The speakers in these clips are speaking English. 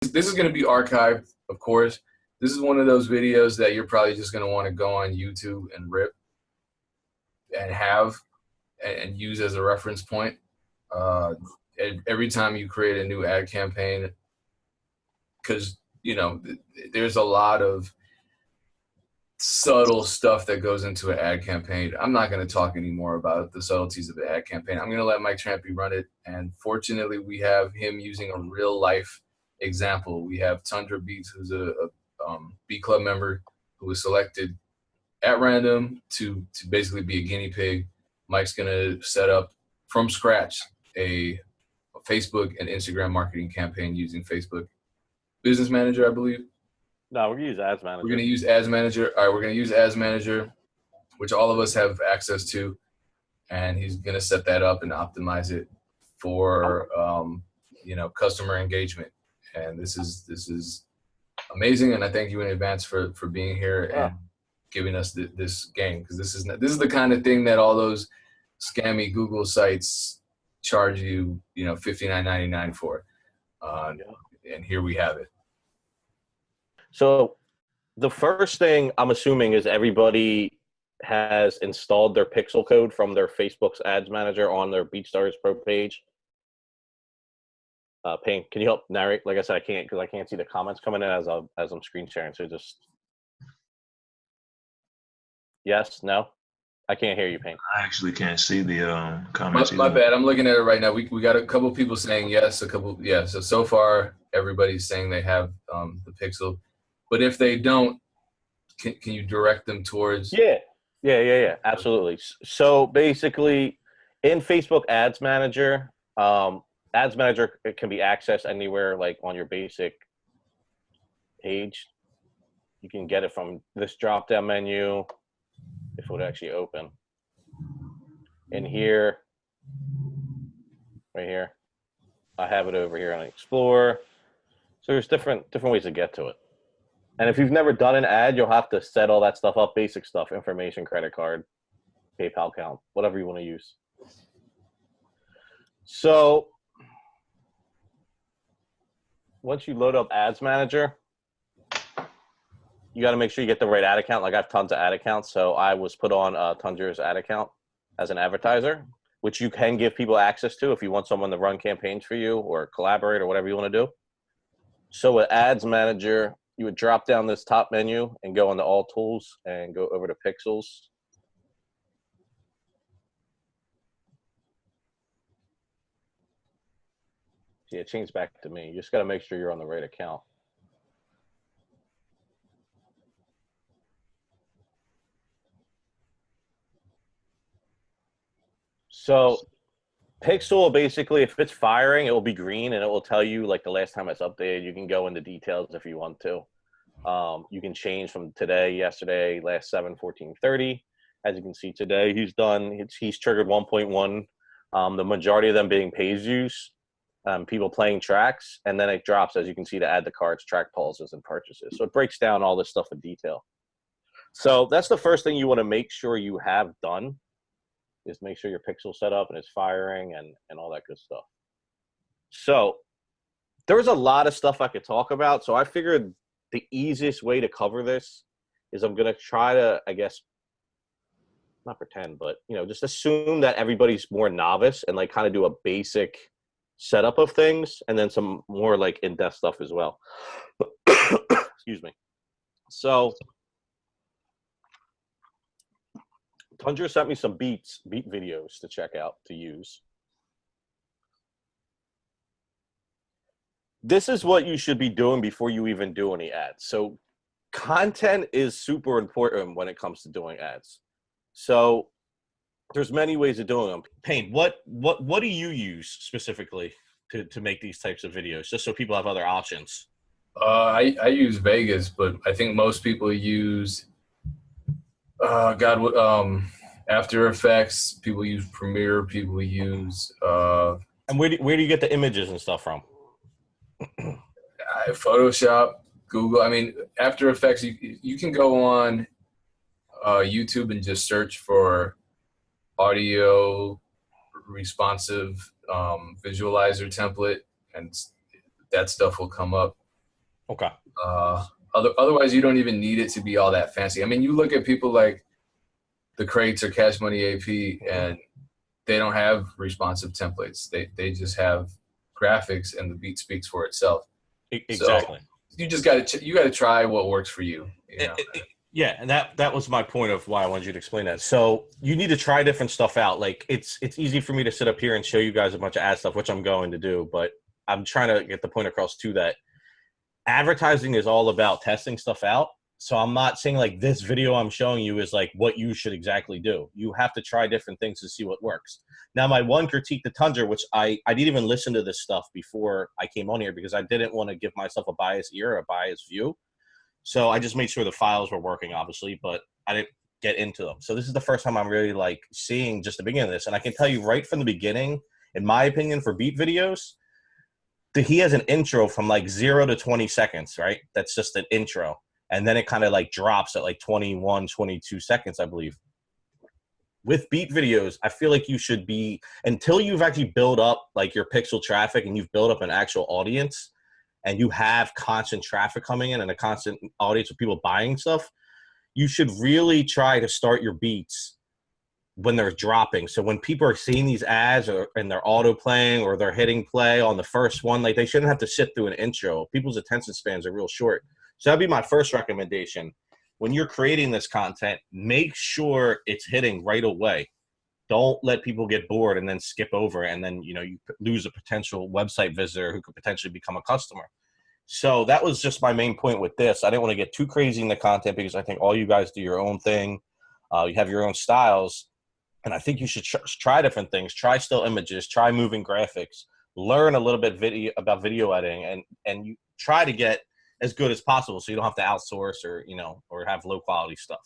this is going to be archived, of course. This is one of those videos that you're probably just going to want to go on YouTube and rip and have and use as a reference point. Uh, every time you create a new ad campaign, because you know there's a lot of subtle stuff that goes into an ad campaign. I'm not going to talk anymore about the subtleties of the ad campaign. I'm going to let Mike Trampy run it. And fortunately, we have him using a real life example. We have Tundra Beats, who's a, a um, B Club member who was selected at random to, to basically be a guinea pig. Mike's going to set up from scratch a, a Facebook and Instagram marketing campaign using Facebook Business Manager, I believe. No, we're gonna use Ads Manager. We're gonna use Ads Manager. All right, we're gonna use Ads Manager, which all of us have access to, and he's gonna set that up and optimize it for um, you know customer engagement. And this is this is amazing, and I thank you in advance for for being here yeah. and giving us th this game because this is this is the kind of thing that all those scammy Google sites charge you you know fifty nine ninety nine for, uh, yeah. and here we have it. So the first thing I'm assuming is everybody has installed their pixel code from their Facebook's ads manager on their BeatStars Pro page. Uh, Payne, can you help narrate? Like I said, I can't because I can't see the comments coming in as I'm as I'm screen sharing. So just yes, no, I can't hear you, Payne. I actually can't see the um, comments. My, my, bad. I'm looking at it right now. We we got a couple people saying yes, a couple yeah. So so far, everybody's saying they have um, the Pixel. But if they don't, can, can you direct them towards? Yeah, yeah, yeah, yeah, absolutely. So basically, in Facebook Ads Manager, um, Ads Manager it can be accessed anywhere, like on your basic page. You can get it from this drop-down menu, if it would actually open. In here, right here, I have it over here on Explore. So there's different different ways to get to it. And if you've never done an ad, you'll have to set all that stuff up, basic stuff, information, credit card, PayPal account, whatever you want to use. So once you load up Ads Manager, you got to make sure you get the right ad account. Like I have tons of ad accounts, so I was put on uh, Tundra's ad account as an advertiser, which you can give people access to if you want someone to run campaigns for you or collaborate or whatever you want to do. So with Ads Manager, you would drop down this top menu and go into all tools and go over to pixels. See, it changed back to me. You just got to make sure you're on the right account. So Pixel basically, if it's firing, it will be green and it will tell you like the last time it's updated. You can go into details if you want to. Um, you can change from today, yesterday, last 7, 14, 30. As you can see today, he's done, he's, he's triggered 1.1. Um, the majority of them being page views, um, people playing tracks, and then it drops, as you can see, to add the cards, track pulses, and purchases. So it breaks down all this stuff in detail. So that's the first thing you want to make sure you have done is make sure your pixel set up and it's firing and, and all that good stuff. So there's a lot of stuff I could talk about. So I figured the easiest way to cover this is I'm going to try to, I guess, not pretend, but, you know, just assume that everybody's more novice and like kind of do a basic setup of things and then some more like in-depth stuff as well. Excuse me. So Tundra sent me some beats, beat videos to check out to use. This is what you should be doing before you even do any ads. So content is super important when it comes to doing ads. So there's many ways of doing them. Payne, what what what do you use specifically to to make these types of videos, just so people have other options? Uh, I I use Vegas, but I think most people use uh, God, um, After Effects. People use Premiere. People use. Uh, and where do where do you get the images and stuff from? Photoshop, Google. I mean, After Effects. You you can go on uh, YouTube and just search for audio responsive um, visualizer template, and that stuff will come up. Okay. Uh, other, otherwise, you don't even need it to be all that fancy. I mean, you look at people like the crates or Cash Money AP, and they don't have responsive templates. They they just have graphics, and the beat speaks for itself. Exactly. You just got to you got to try what works for you. you know? Yeah, and that that was my point of why I wanted you to explain that. So you need to try different stuff out. Like it's it's easy for me to sit up here and show you guys a bunch of ad stuff, which I'm going to do, but I'm trying to get the point across too that advertising is all about testing stuff out. So I'm not saying like this video I'm showing you is like what you should exactly do. You have to try different things to see what works. Now my one critique to Tundra, which I I didn't even listen to this stuff before I came on here because I didn't want to give myself a biased ear, or a biased view. So I just made sure the files were working, obviously, but I didn't get into them. So this is the first time I'm really like seeing just the beginning of this, and I can tell you right from the beginning, in my opinion, for beat videos, that he has an intro from like zero to 20 seconds, right? That's just an intro, and then it kind of like drops at like 21, 22 seconds, I believe. With beat videos, I feel like you should be until you've actually built up like your pixel traffic and you've built up an actual audience and you have constant traffic coming in and a constant audience of people buying stuff, you should really try to start your beats when they're dropping. So when people are seeing these ads or and they're auto playing or they're hitting play on the first one, like they shouldn't have to sit through an intro. People's attention spans are real short. So that'd be my first recommendation. When you're creating this content, make sure it's hitting right away. Don't let people get bored and then skip over and then you know you lose a potential website visitor who could potentially become a customer. So that was just my main point with this. I didn't want to get too crazy in the content because I think all you guys do your own thing. Uh, you have your own styles, and I think you should tr- try different things. Try still images. Try moving graphics. Learn a little bit video about video editing, and and you try to get as good as possible, so you don't have to outsource or you know or have low quality stuff.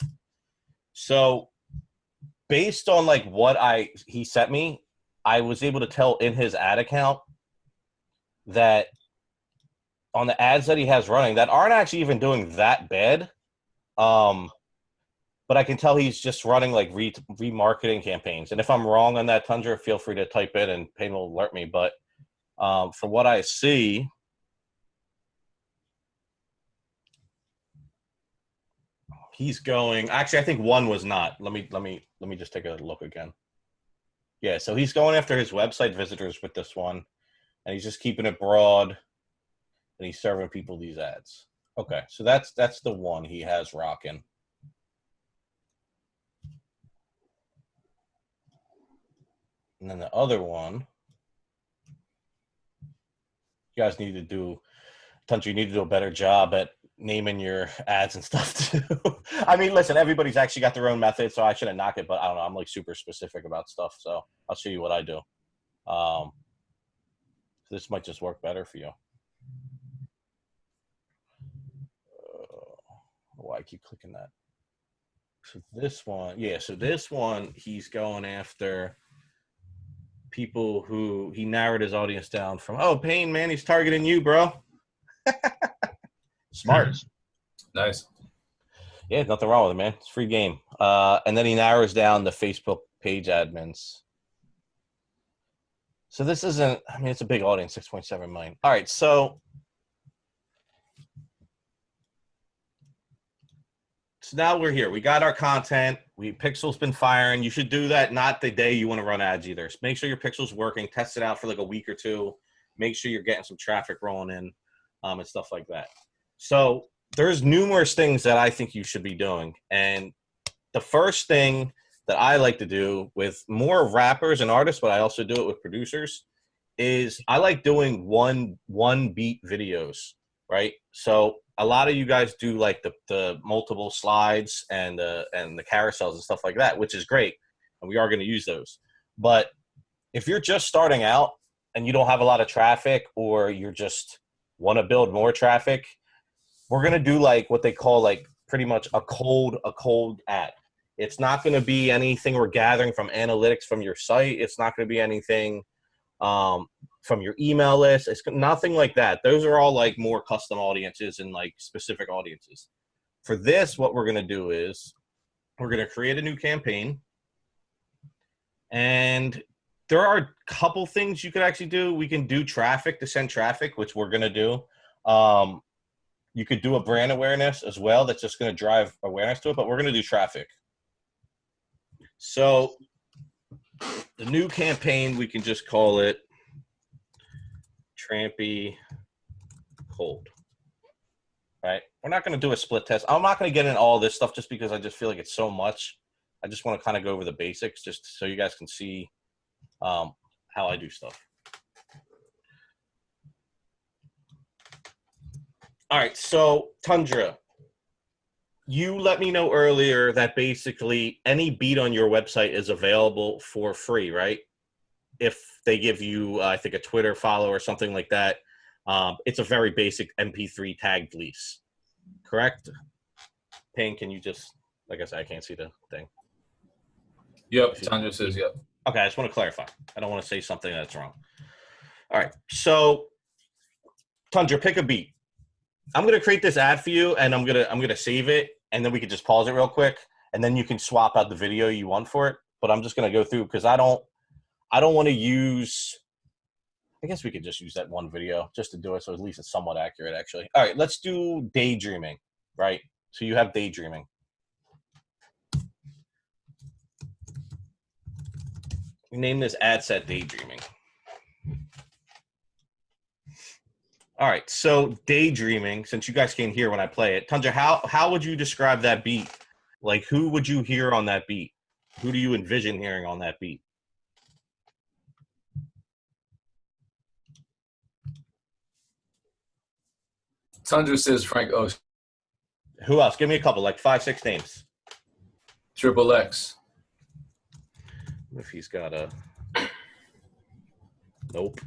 So based on like what I he sent me, I was able to tell in his ad account that on the ads that he has running that aren't actually even doing that bad. Um, but I can tell he's just running like re remarketing campaigns. And if I'm wrong on that, Tundra, feel free to type in and Payne will alert me. But um, from what I see, he's going. Actually, I think one was not. Let me let me let me just take a look again. Yeah, so he's going after his website visitors with this one, and he's just keeping it broad, and he's serving people these ads. Okay, so that's that's the one he has rocking. And then the other one, you guys need to do, Tunch, you need to do a better job at naming your ads and stuff too. I mean, listen, everybody's actually got their own method, so I shouldn't knock it, but I don't know. I'm like super specific about stuff, so I'll show you what I do. Um, this might just work better for you. Uh, why I keep clicking that? So this one, yeah. So this one, he's going after people who he narrowed his audience down from. Oh, Payne, man, he's targeting you, bro. Smart. Nice. Yeah, nothing wrong with it, man. It's a free game. Uh, and then he narrows down the Facebook page admins. So this isn't, I mean, it's a big audience, 6.7 million. All right, so. So now we're here. We got our content. We Pixel's been firing. You should do that not the day you want to run ads either. So Make sure your Pixel's working. Test it out for like a week or two. Make sure you're getting some traffic rolling in, um, and stuff like that. So there's numerous things that I think you should be doing. And the first thing that I like to do with more rappers and artists, but I also do it with producers, is I like doing one one beat videos, right? So a lot of you guys do like the, the multiple slides and the and the carousels and stuff like that, which is great. And we are going to use those. But if you're just starting out and you don't have a lot of traffic or you're just want to build more traffic, we're gonna do like what they call like pretty much a cold a cold ad. It's not gonna be anything we're gathering from analytics from your site. It's not gonna be anything um, from your email list. It's nothing like that. Those are all like more custom audiences and like specific audiences. For this, what we're gonna do is we're gonna create a new campaign, and there are a couple things you could actually do. We can do traffic to send traffic, which we're gonna do. Um, You could do a brand awareness as well. That's just going to drive awareness to it. But we're going to do traffic. So the new campaign, we can just call it Trampy Cold. Right? We're not going to do a split test. I'm not going to get in all this stuff just because I just feel like it's so much. I just want to kind of go over the basics just so you guys can see um, how I do stuff. All right, so Tundra, you let me know earlier that basically any beat on your website is available for free, right? If they give you, uh, I think, a Twitter follow or something like that, um, it's a very basic MP3 tagged lease, correct? Payne, can you just, like I said, I can't see the thing. Yep. Tundra says yep. Okay, I just want to clarify. I don't want to say something that's wrong. All right, so Tundra, pick a beat. I'm gonna create this ad for you, and I'm gonna I'm gonna save it, and then we can just pause it real quick, and then you can swap out the video you want for it. But I'm just gonna go through because I don't I don't want to use. I guess we could just use that one video just to do it, so at least it's somewhat accurate. Actually, all right, let's do daydreaming. Right, so you have daydreaming. We name this ad set daydreaming. All right, so daydreaming. Since you guys can't hear when I play it, Tundra, how how would you describe that beat? Like, who would you hear on that beat? Who do you envision hearing on that beat? Tundra says Frank Ocean. Who else? Give me a couple, like five, six names. Triple X. If he's got a. Nope.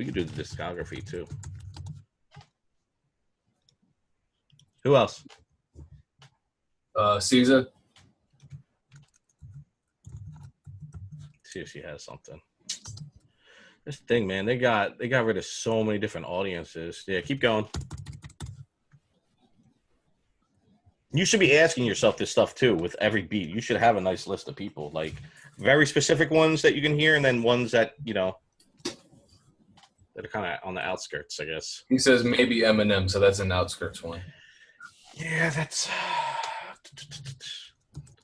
We could do the discography too. Who else? Uh, SZA. see if she has something. This thing, man, they got they got rid of so many different audiences. Yeah, keep going. You should be asking yourself this stuff too with every beat. You should have a nice list of people, like very specific ones that you can hear, and then ones that you know that are kind of on the outskirts, I guess. He says maybe Eminem, so that's an outskirts one. Yeah, that's.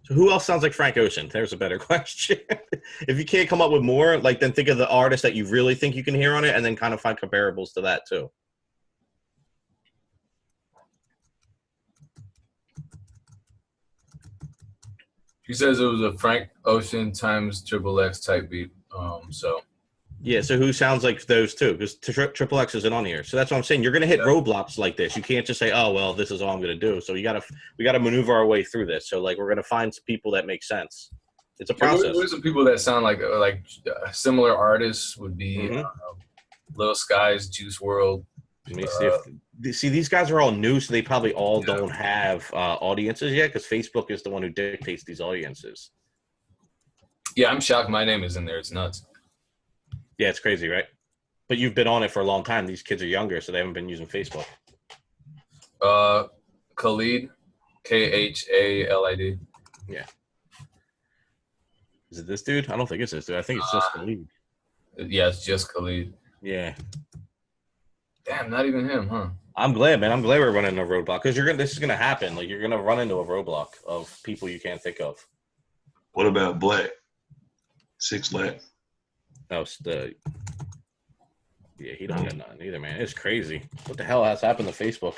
So who else sounds like Frank Ocean? There's a better question. if you can't come up with more, like then think of the artist that you really think you can hear on it, and then kind of find comparables to that too. He says it was a Frank Ocean times Triple X type beat. Um, so Yeah. So who sounds like those two? Because tri- Triple X isn't on here. So that's what I'm saying. You're gonna hit Yeah. roadblocks like this. You can't just say, "Oh well, this is all I'm gonna do." So you gotta we gotta maneuver our way through this. So like we're gonna find some people that make sense. It's a Yeah, process. are some people that sound like uh, like uh, similar artists would be Mhm. uh, Lil Skies, Juice WRLD. Let me see if see these guys are all new, so they probably all Yeah. don't have uh, audiences yet because Facebook is the one who dictates these audiences. Yeah, I'm shocked. My name is in there. It's nuts. Yeah, it's crazy, right? But you've been on it for a long time. These kids are younger, so they haven't been using Facebook. Uh, Khalid, K H A L I D. Yeah. Is it this dude? I don't think it's this dude. I think it's just Uh, the lead. Yeah, it's just Khalid. Yeah, Damn, not even him, huh? I'm glad, man. I'm glad we're running a roadblock because you're gonna. This is gonna happen. Like you're gonna run into a roadblock of people you can't think of. What about Black? Six Black. Oh, it's the. Yeah, he don't got nothing either, man. It's crazy. What the hell has happened to Facebook?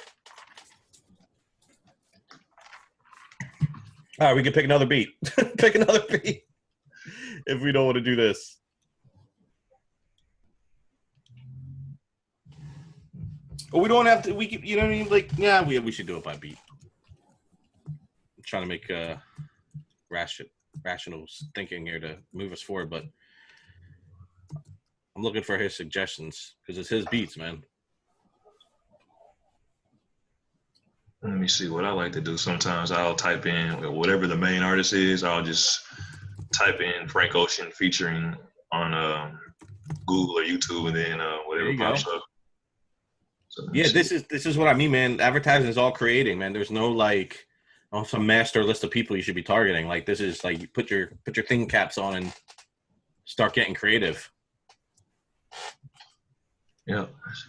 All right, we can pick another beat. pick another beat if we don't want to do this. Well, we don't have to. We can, you know what I mean? Like, yeah, we we should do it by beat. I'm trying to make uh, ration, rational thinking here to move us forward, but I'm looking for his suggestions because it's his beats, man. Let me see what I like to do. Sometimes I'll type in whatever the main artist is. I'll just type in Frank Ocean featuring on um, Google or YouTube, and then uh, whatever pops go. up. So Yeah, see. this is this is what I mean, man. Advertising is all creating, man. There's no like on some master list of people you should be targeting. Like this is like you put your put your thing caps on and start getting creative. Yeah.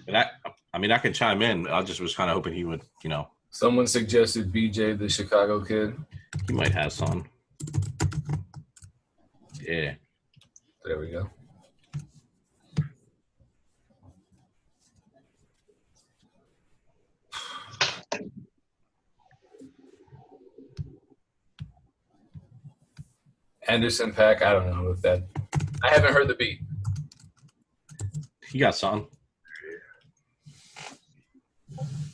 But I, I mean, I can chime in. I just was kind of hoping he would, you know, Someone suggested BJ the Chicago kid. he might have some. Yeah. There we go. Anderson .Paak. I don't know if that. I haven't heard the beat. He got some.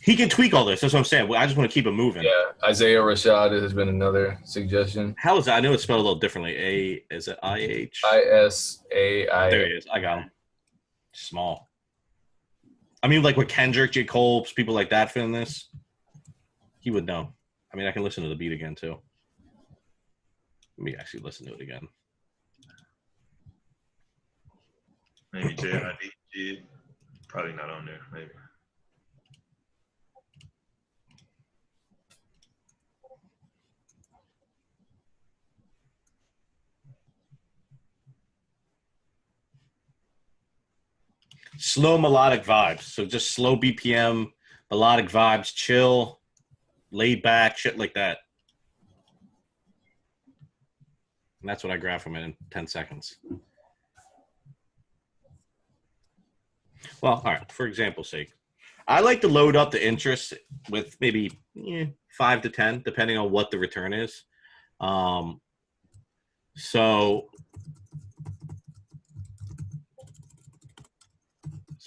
He can tweak all this. That's what I'm saying. I just want to keep it moving. Yeah, Isaiah Rashad has been another suggestion. How is that? I know it's spelled a little differently. A is it I H? I S A I. There he is. I got him. Small. I mean, like with Kendrick, J. Cole, people like that feeling this, he would know. I mean, I can listen to the beat again too. Let me actually listen to it again. Maybe JID did. Probably not on there. Maybe. Slow melodic vibes. So just slow BPM, melodic vibes, chill, laid back, shit like that. And that's what I grab from it in 10 seconds. Well, all right, for example's sake, I like to load up the interest with maybe eh, five to 10, depending on what the return is. Um, so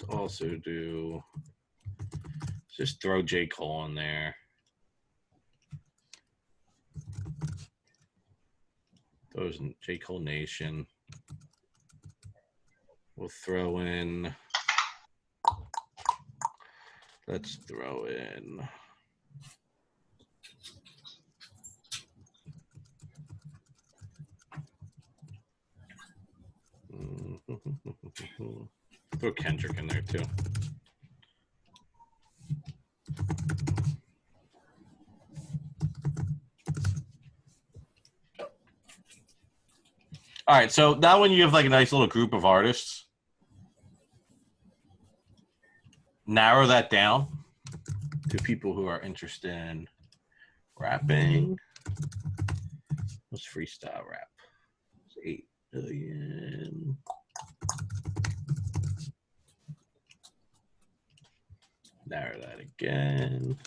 let's also do, just throw J. Cole in there. Those J. Cole Nation. We'll throw in. Let's throw in. Throw Kendrick in there too. All right, so now when you have like a nice little group of artists, narrow that down to people who are interested in rapping. Mm-hmm. What's freestyle rap? It's eight billion. Narrow that again.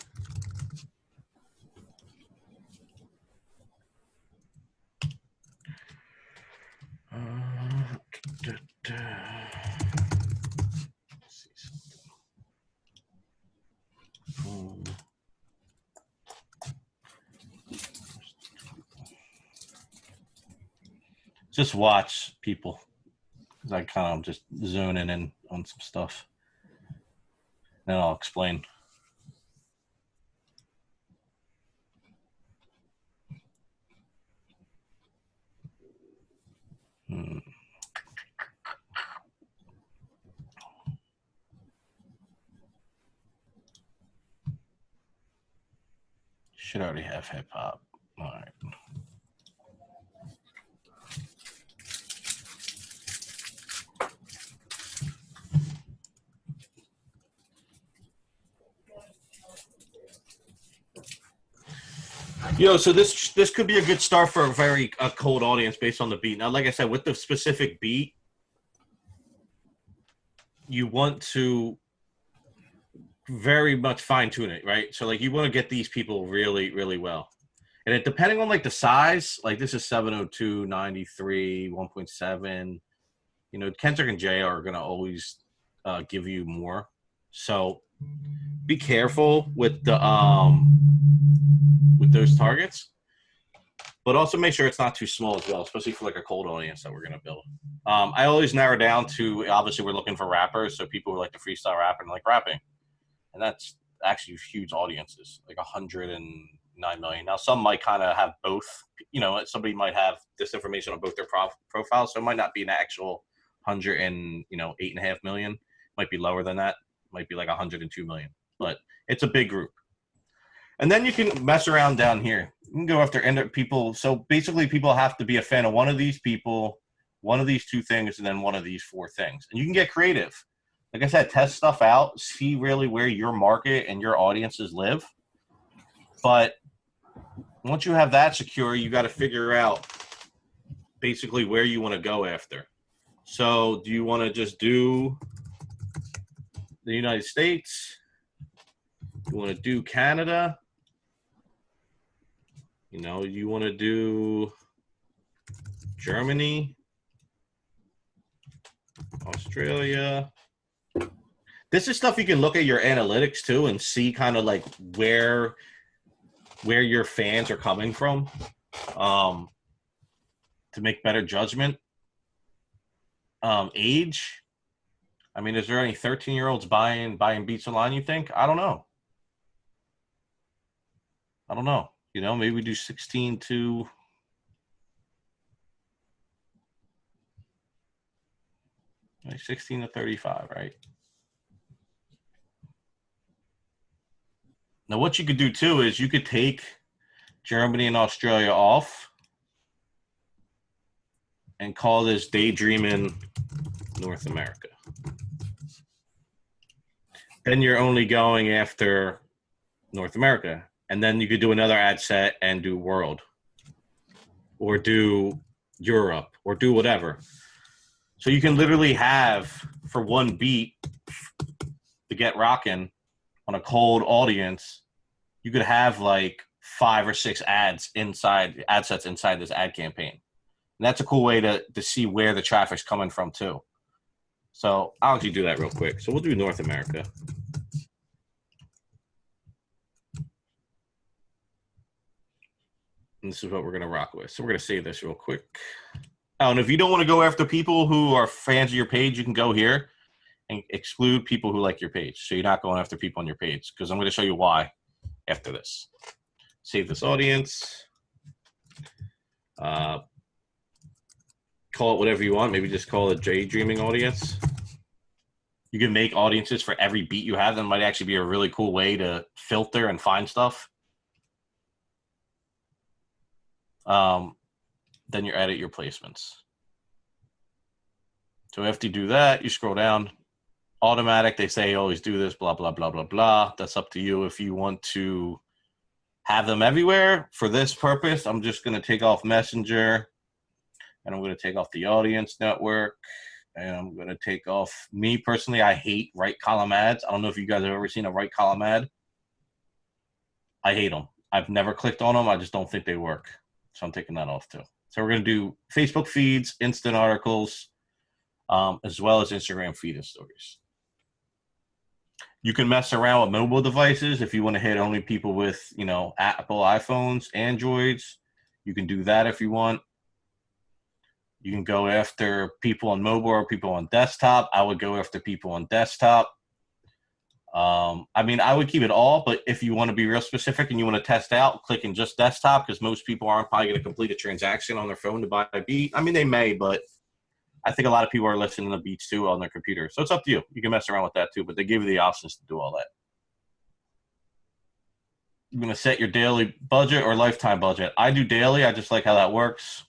Uh, da, da. Um, Just watch people. I kind of just zoning in on some stuff. Then I'll explain. Hmm. Should already have hip hop. All right. Yo, so this this could be a good start for a very a cold audience based on the beat. Now, like I said, with the specific beat, you want to very much fine tune it, right? So like you want to get these people really, really well. And it depending on like the size, like this is 702, 93, 1.7. You know, Kendrick and Jay are gonna always uh, give you more. So be careful with the um with those targets, but also make sure it's not too small as well, especially for like a cold audience that we're gonna build. Um, I always narrow down to obviously we're looking for rappers, so people who like to freestyle rap and like rapping, and that's actually huge audiences, like a hundred and nine million. Now some might kind of have both. You know, somebody might have this information on both their prof- profiles, so it might not be an actual hundred and you know eight and a half million. Might be lower than that. Might be like a hundred and two million, but it's a big group. And then you can mess around down here. You can go after end people. So basically, people have to be a fan of one of these people, one of these two things, and then one of these four things. And you can get creative. Like I said, test stuff out, see really where your market and your audiences live. But once you have that secure, you got to figure out basically where you want to go after. So, do you want to just do the United States? You want to do Canada? You know, you want to do Germany, Australia. This is stuff you can look at your analytics too and see kind of like where where your fans are coming from um, to make better judgment. Um, age. I mean, is there any 13 year olds buying buying beats online? You think? I don't know. I don't know. You know, maybe we do 16 to like 16 to 35, right? Now, what you could do too is you could take Germany and Australia off and call this Daydreaming North America. Then you're only going after North America. And then you could do another ad set and do world or do Europe or do whatever. So you can literally have for one beat to get rocking on a cold audience, you could have like five or six ads inside ad sets inside this ad campaign. And that's a cool way to to see where the traffic's coming from too. So I'll actually do that real quick. So we'll do North America. And this is what we're gonna rock with. So we're gonna save this real quick. Oh, and if you don't want to go after people who are fans of your page, you can go here and exclude people who like your page. So you're not going after people on your page because I'm going to show you why after this. Save this audience. Uh, call it whatever you want. Maybe just call it Daydreaming audience. You can make audiences for every beat you have. That might actually be a really cool way to filter and find stuff. Um, then you edit your placements. So after you do that, you scroll down. Automatic, they say always do this, blah, blah, blah, blah, blah. That's up to you if you want to have them everywhere. For this purpose, I'm just going to take off Messenger and I'm going to take off the audience network and I'm going to take off me personally. I hate right column ads. I don't know if you guys have ever seen a right column ad. I hate them. I've never clicked on them. I just don't think they work. So I'm taking that off too. So we're going to do Facebook feeds, instant articles, um, as well as Instagram feed and stories. You can mess around with mobile devices if you want to hit only people with, you know, Apple iPhones, Androids. You can do that if you want. You can go after people on mobile or people on desktop. I would go after people on desktop. Um, I mean, I would keep it all, but if you want to be real specific and you want to test out, clicking just desktop because most people aren't probably going to complete a transaction on their phone to buy a beat. I mean, they may, but I think a lot of people are listening to beats too on their computer. So it's up to you. You can mess around with that too, but they give you the options to do all that. You're going to set your daily budget or lifetime budget. I do daily. I just like how that works.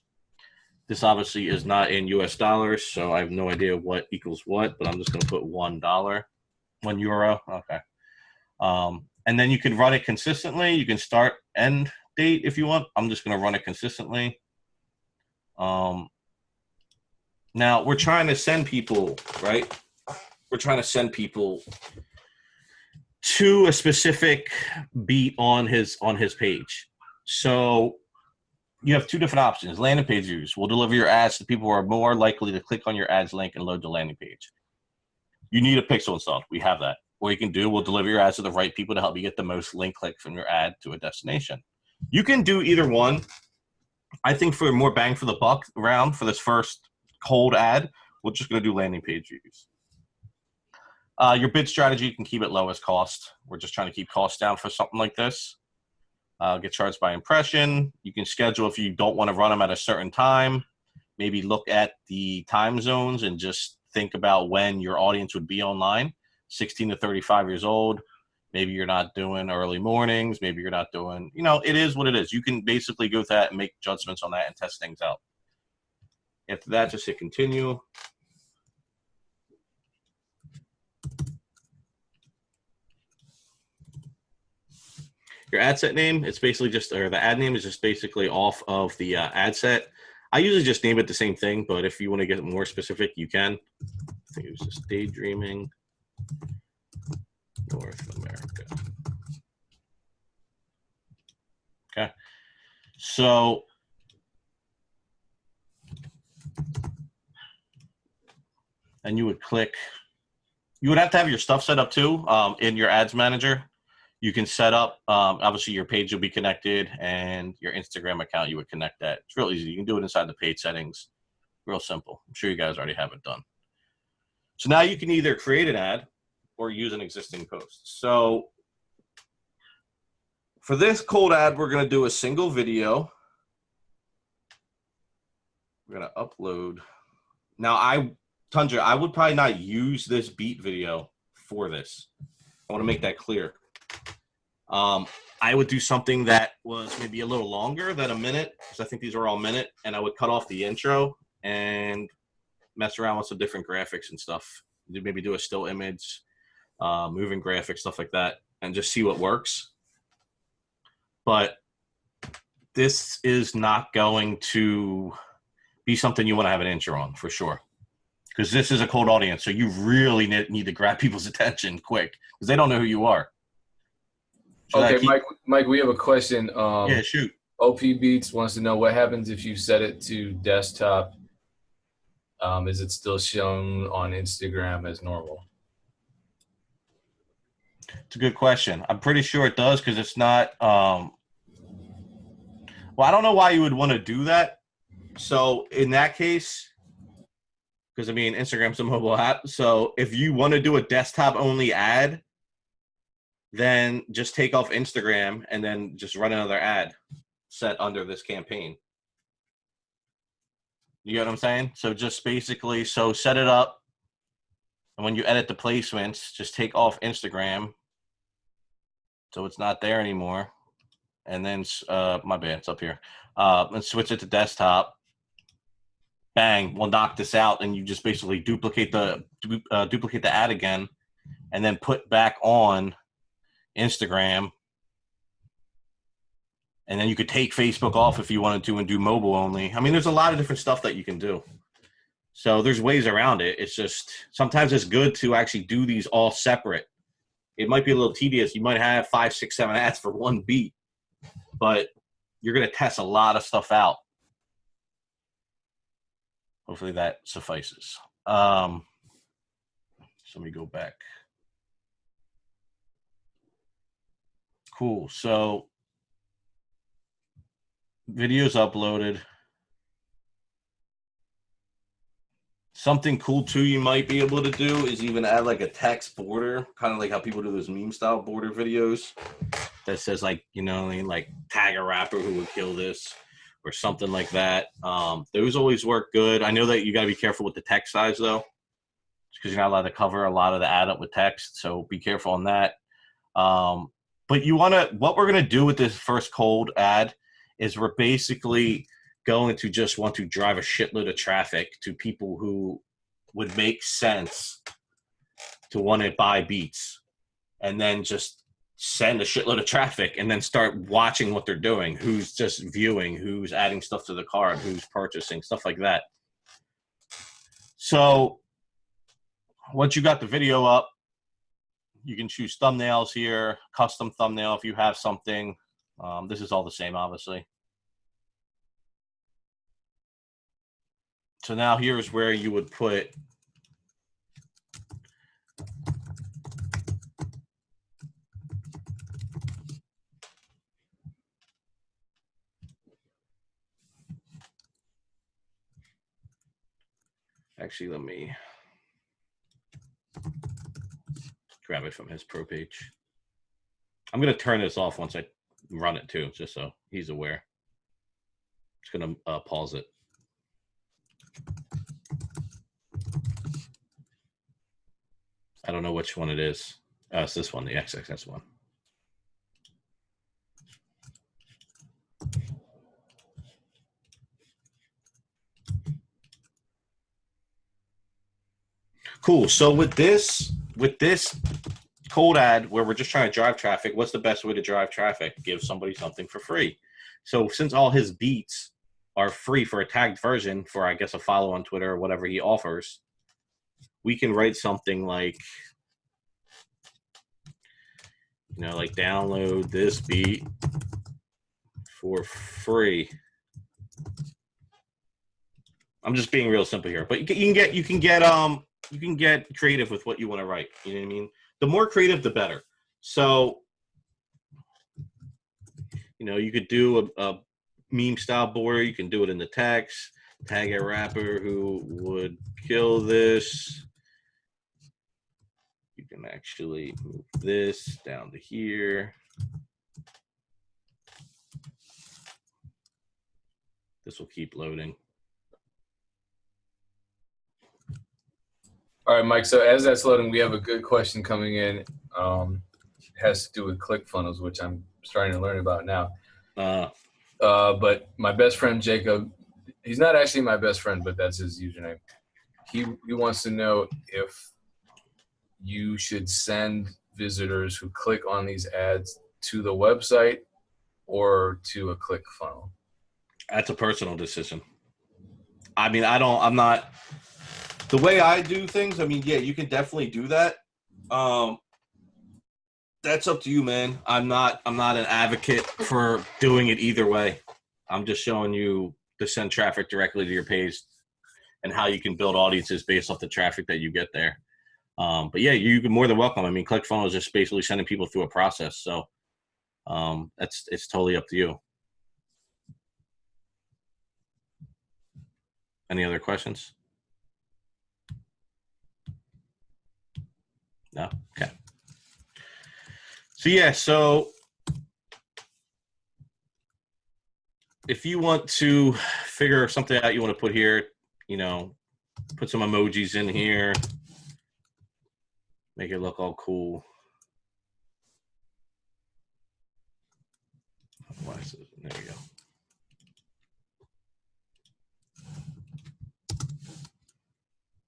This obviously is not in US dollars, so I have no idea what equals what, but I'm just going to put $1 one euro. Okay. Um, and then you can run it consistently. You can start end date if you want. I'm just going to run it consistently. Um, now we're trying to send people, right? We're trying to send people to a specific beat on his on his page. So you have two different options. Landing page views will deliver your ads to people who are more likely to click on your ads link and load the landing page you need a pixel installed. We have that. What you can do, we'll deliver your ads to the right people to help you get the most link clicks from your ad to a destination. You can do either one. I think for more bang for the buck round for this first cold ad, we're just going to do landing page views. Uh, your bid strategy, you can keep it low as cost. We're just trying to keep costs down for something like this. Uh, get charged by impression. You can schedule if you don't want to run them at a certain time. Maybe look at the time zones and just think about when your audience would be online 16 to 35 years old Maybe you're not doing early mornings. Maybe you're not doing, you know, it is what it is. You can basically go with that and make judgments on that and test things out. After that, just hit continue. Your ad set name, it's basically just, or the ad name is just basically off of the uh, ad set. I usually just name it the same thing, but if you want to get more specific, you can. I think it was just daydreaming North America. Okay. So and you would click you would have to have your stuff set up too um, in your ads manager you can set up um, obviously your page will be connected and your instagram account you would connect that. It's real easy. You can do it inside the page settings. Real simple. I'm sure you guys already have it done. So now you can either create an ad or use an existing post. So for this cold ad we're going to do a single video. We're going to upload. Now i tundra i would probably not use this beat video for this. I want to make that clear um, I would do something that was maybe a little longer than a minute because I think these are all minute, and I would cut off the intro and mess around with some different graphics and stuff. Maybe do a still image, uh, moving graphics, stuff like that, and just see what works. But this is not going to be something you want to have an intro on for sure because this is a cold audience so you really need, need to grab people's attention quick because they don't know who you are should Okay, Mike. Mike, we have a question. Um, yeah shoot OP Beats wants to know what happens if you set it to desktop. Um, is it still shown on Instagram as normal? It's a good question. I'm pretty sure it does because it's not. Um, well, I don't know why you would want to do that. So in that case, because I mean Instagram's a mobile app, so if you want to do a desktop only ad, then just take off Instagram and then just run another ad set under this campaign. You get what I'm saying? So just basically, so set it up, and when you edit the placements, just take off Instagram so it's not there anymore. And then, uh, my bad, it's up here. Uh, and switch it to desktop. Bang, we'll knock this out, and you just basically duplicate the uh, duplicate the ad again, and then put back on Instagram. And then you could take Facebook off if you wanted to and do mobile only. I mean, there's a lot of different stuff that you can do. So there's ways around it. It's just sometimes it's good to actually do these all separate it might be a little tedious. You might have five, six, seven ads for one beat, but you're going to test a lot of stuff out. Hopefully that suffices. Um, so let me go back. Cool. So videos uploaded. Something cool too you might be able to do is even add like a text border, kind of like how people do those meme style border videos that says like, you know, like tag a rapper who would kill this or something like that. Um, those always work good. I know that you got to be careful with the text size though, because you're not allowed to cover a lot of the ad up with text. So be careful on that. Um, but you want to, what we're going to do with this first cold ad is we're basically going to just want to drive a shitload of traffic to people who would make sense to want to buy beats and then just send a shitload of traffic and then start watching what they're doing who's just viewing who's adding stuff to the cart who's purchasing stuff like that. So once you got the video up you can choose thumbnails here custom thumbnail if you have something. Um, this is all the same obviously. So now here's where you would put Actually, let me grab it from his pro page. I'm going to turn this off once I run it too, just so he's aware. Just going to uh, pause it. I don't know which one it is. Uh, it's this one, the XXS one. Cool. So with this, with this cold ad where we're just trying to drive traffic, what's the best way to drive traffic? Give somebody something for free. So since all his beats are free for a tagged version for I guess a follow on Twitter or whatever he offers, we can write something like you know, like download this beat for free. I'm just being real simple here, but you can, get you can get um you can get creative with what you want to write. You know what I mean? The more creative, the better. So, you know, you could do a, a meme style border. You can do it in the text. Tag a rapper who would kill this. You can actually move this down to here. This will keep loading. All right, Mike. So as that's loading, we have a good question coming in. Um, it has to do with ClickFunnels, which I'm starting to learn about now. Uh, Uh, but my best friend Jacob, he's not actually my best friend, but that's his username. He he wants to know if you should send visitors who click on these ads to the website or to a click funnel. that's a personal decision. I mean, I don't, I'm not, the way I do things, I mean, yeah, you can definitely do that. Um, that's up to you, man. I'm not, I'm not an advocate for doing it either way. I'm just showing you to send traffic directly to your page and how you can build audiences based off the traffic that you get there. Um, but yeah, you can more than welcome. I mean, ClickFunnels is just basically sending people through a process. So um, that's, it's totally up to you. Any other questions? No? Okay. So yeah, so if you want to figure something out you want to put here, you know, put some emojis in here, make it look all cool. There you go.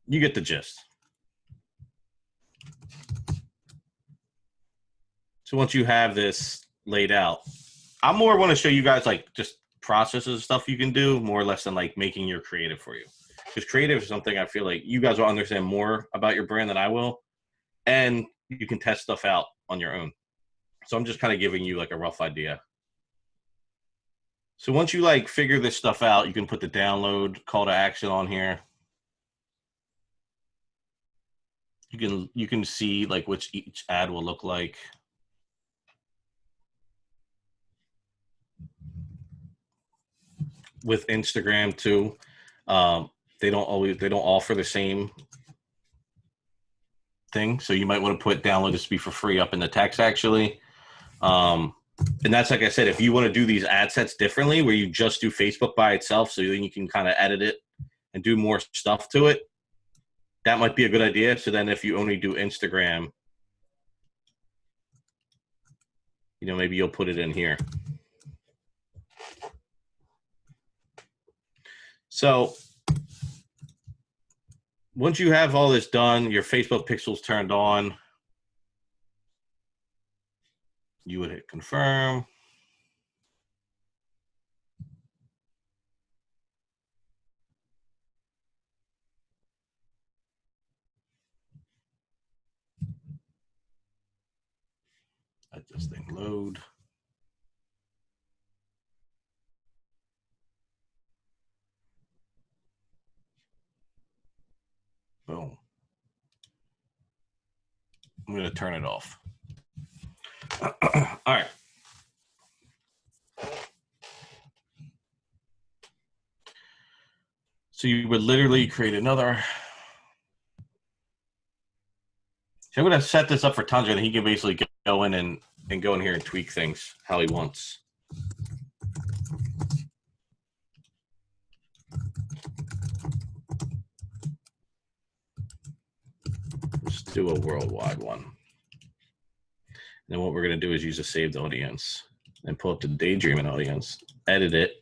You get the gist. So once you have this laid out, I more want to show you guys like just processes stuff you can do more or less than like making your creative for you. Because creative is something I feel like you guys will understand more about your brand than I will. And you can test stuff out on your own. So I'm just kind of giving you like a rough idea. So once you like figure this stuff out, you can put the download call to action on here. You can you can see like which each ad will look like. With Instagram too, um, they don't always they don't offer the same thing. So you might want to put download this to be for free up in the text actually. Um, and that's like I said, if you want to do these ad sets differently, where you just do Facebook by itself, so then you can kind of edit it and do more stuff to it, that might be a good idea. So then if you only do Instagram, you know, maybe you'll put it in here. So once you have all this done, your Facebook pixels turned on, you would hit confirm. Let this thing load. Boom. I'm going to turn it off. All right. So you would literally create another. So I'm going to set this up for Tundra, and he can basically go in and, and go in here and tweak things how he wants. Let's do a worldwide one. Then what we're gonna do is use a saved audience and pull up the daydreaming audience, edit it.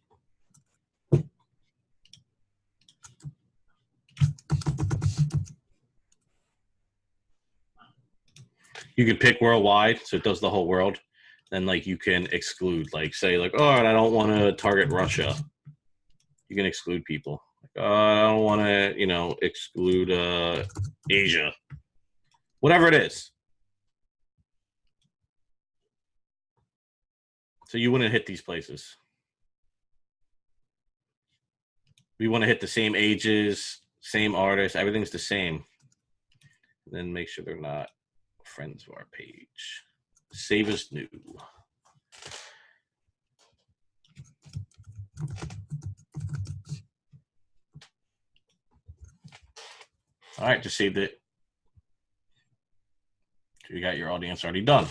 You can pick worldwide, so it does the whole world. Then like you can exclude, like say like, oh, I don't want to target Russia. You can exclude people. Uh, I don't want to, you know, exclude uh, Asia. Whatever it is. So you wouldn't hit these places. We want to hit the same ages, same artists, everything's the same. Then make sure they're not friends of our page. Save as new. All right, just saved it. You got your audience already done.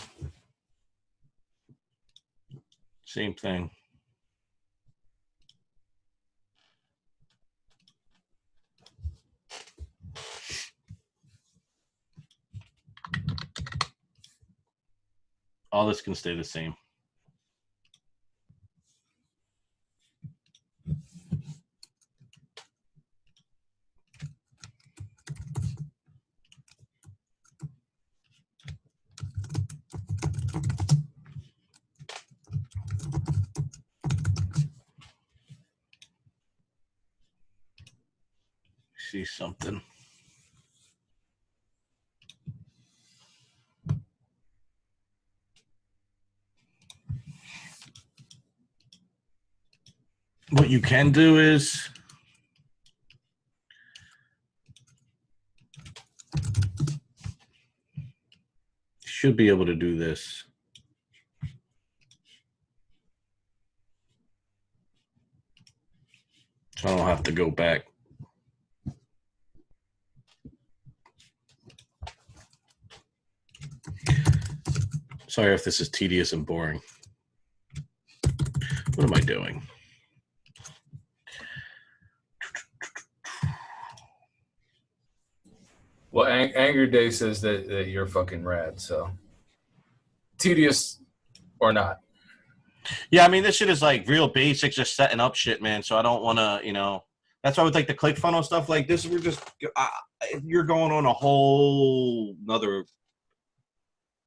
Same thing. All this can stay the same. See something. What you can do is should be able to do this. So I don't have to go back. Sorry if this is tedious and boring. What am I doing? Well, Ang- Anger Day says that, that you're fucking rad. So tedious or not. Yeah, I mean, this shit is like real basic, just setting up shit, man. So I don't want to, you know, that's why with like the click funnel stuff like this, we're just, uh, you're going on a whole another.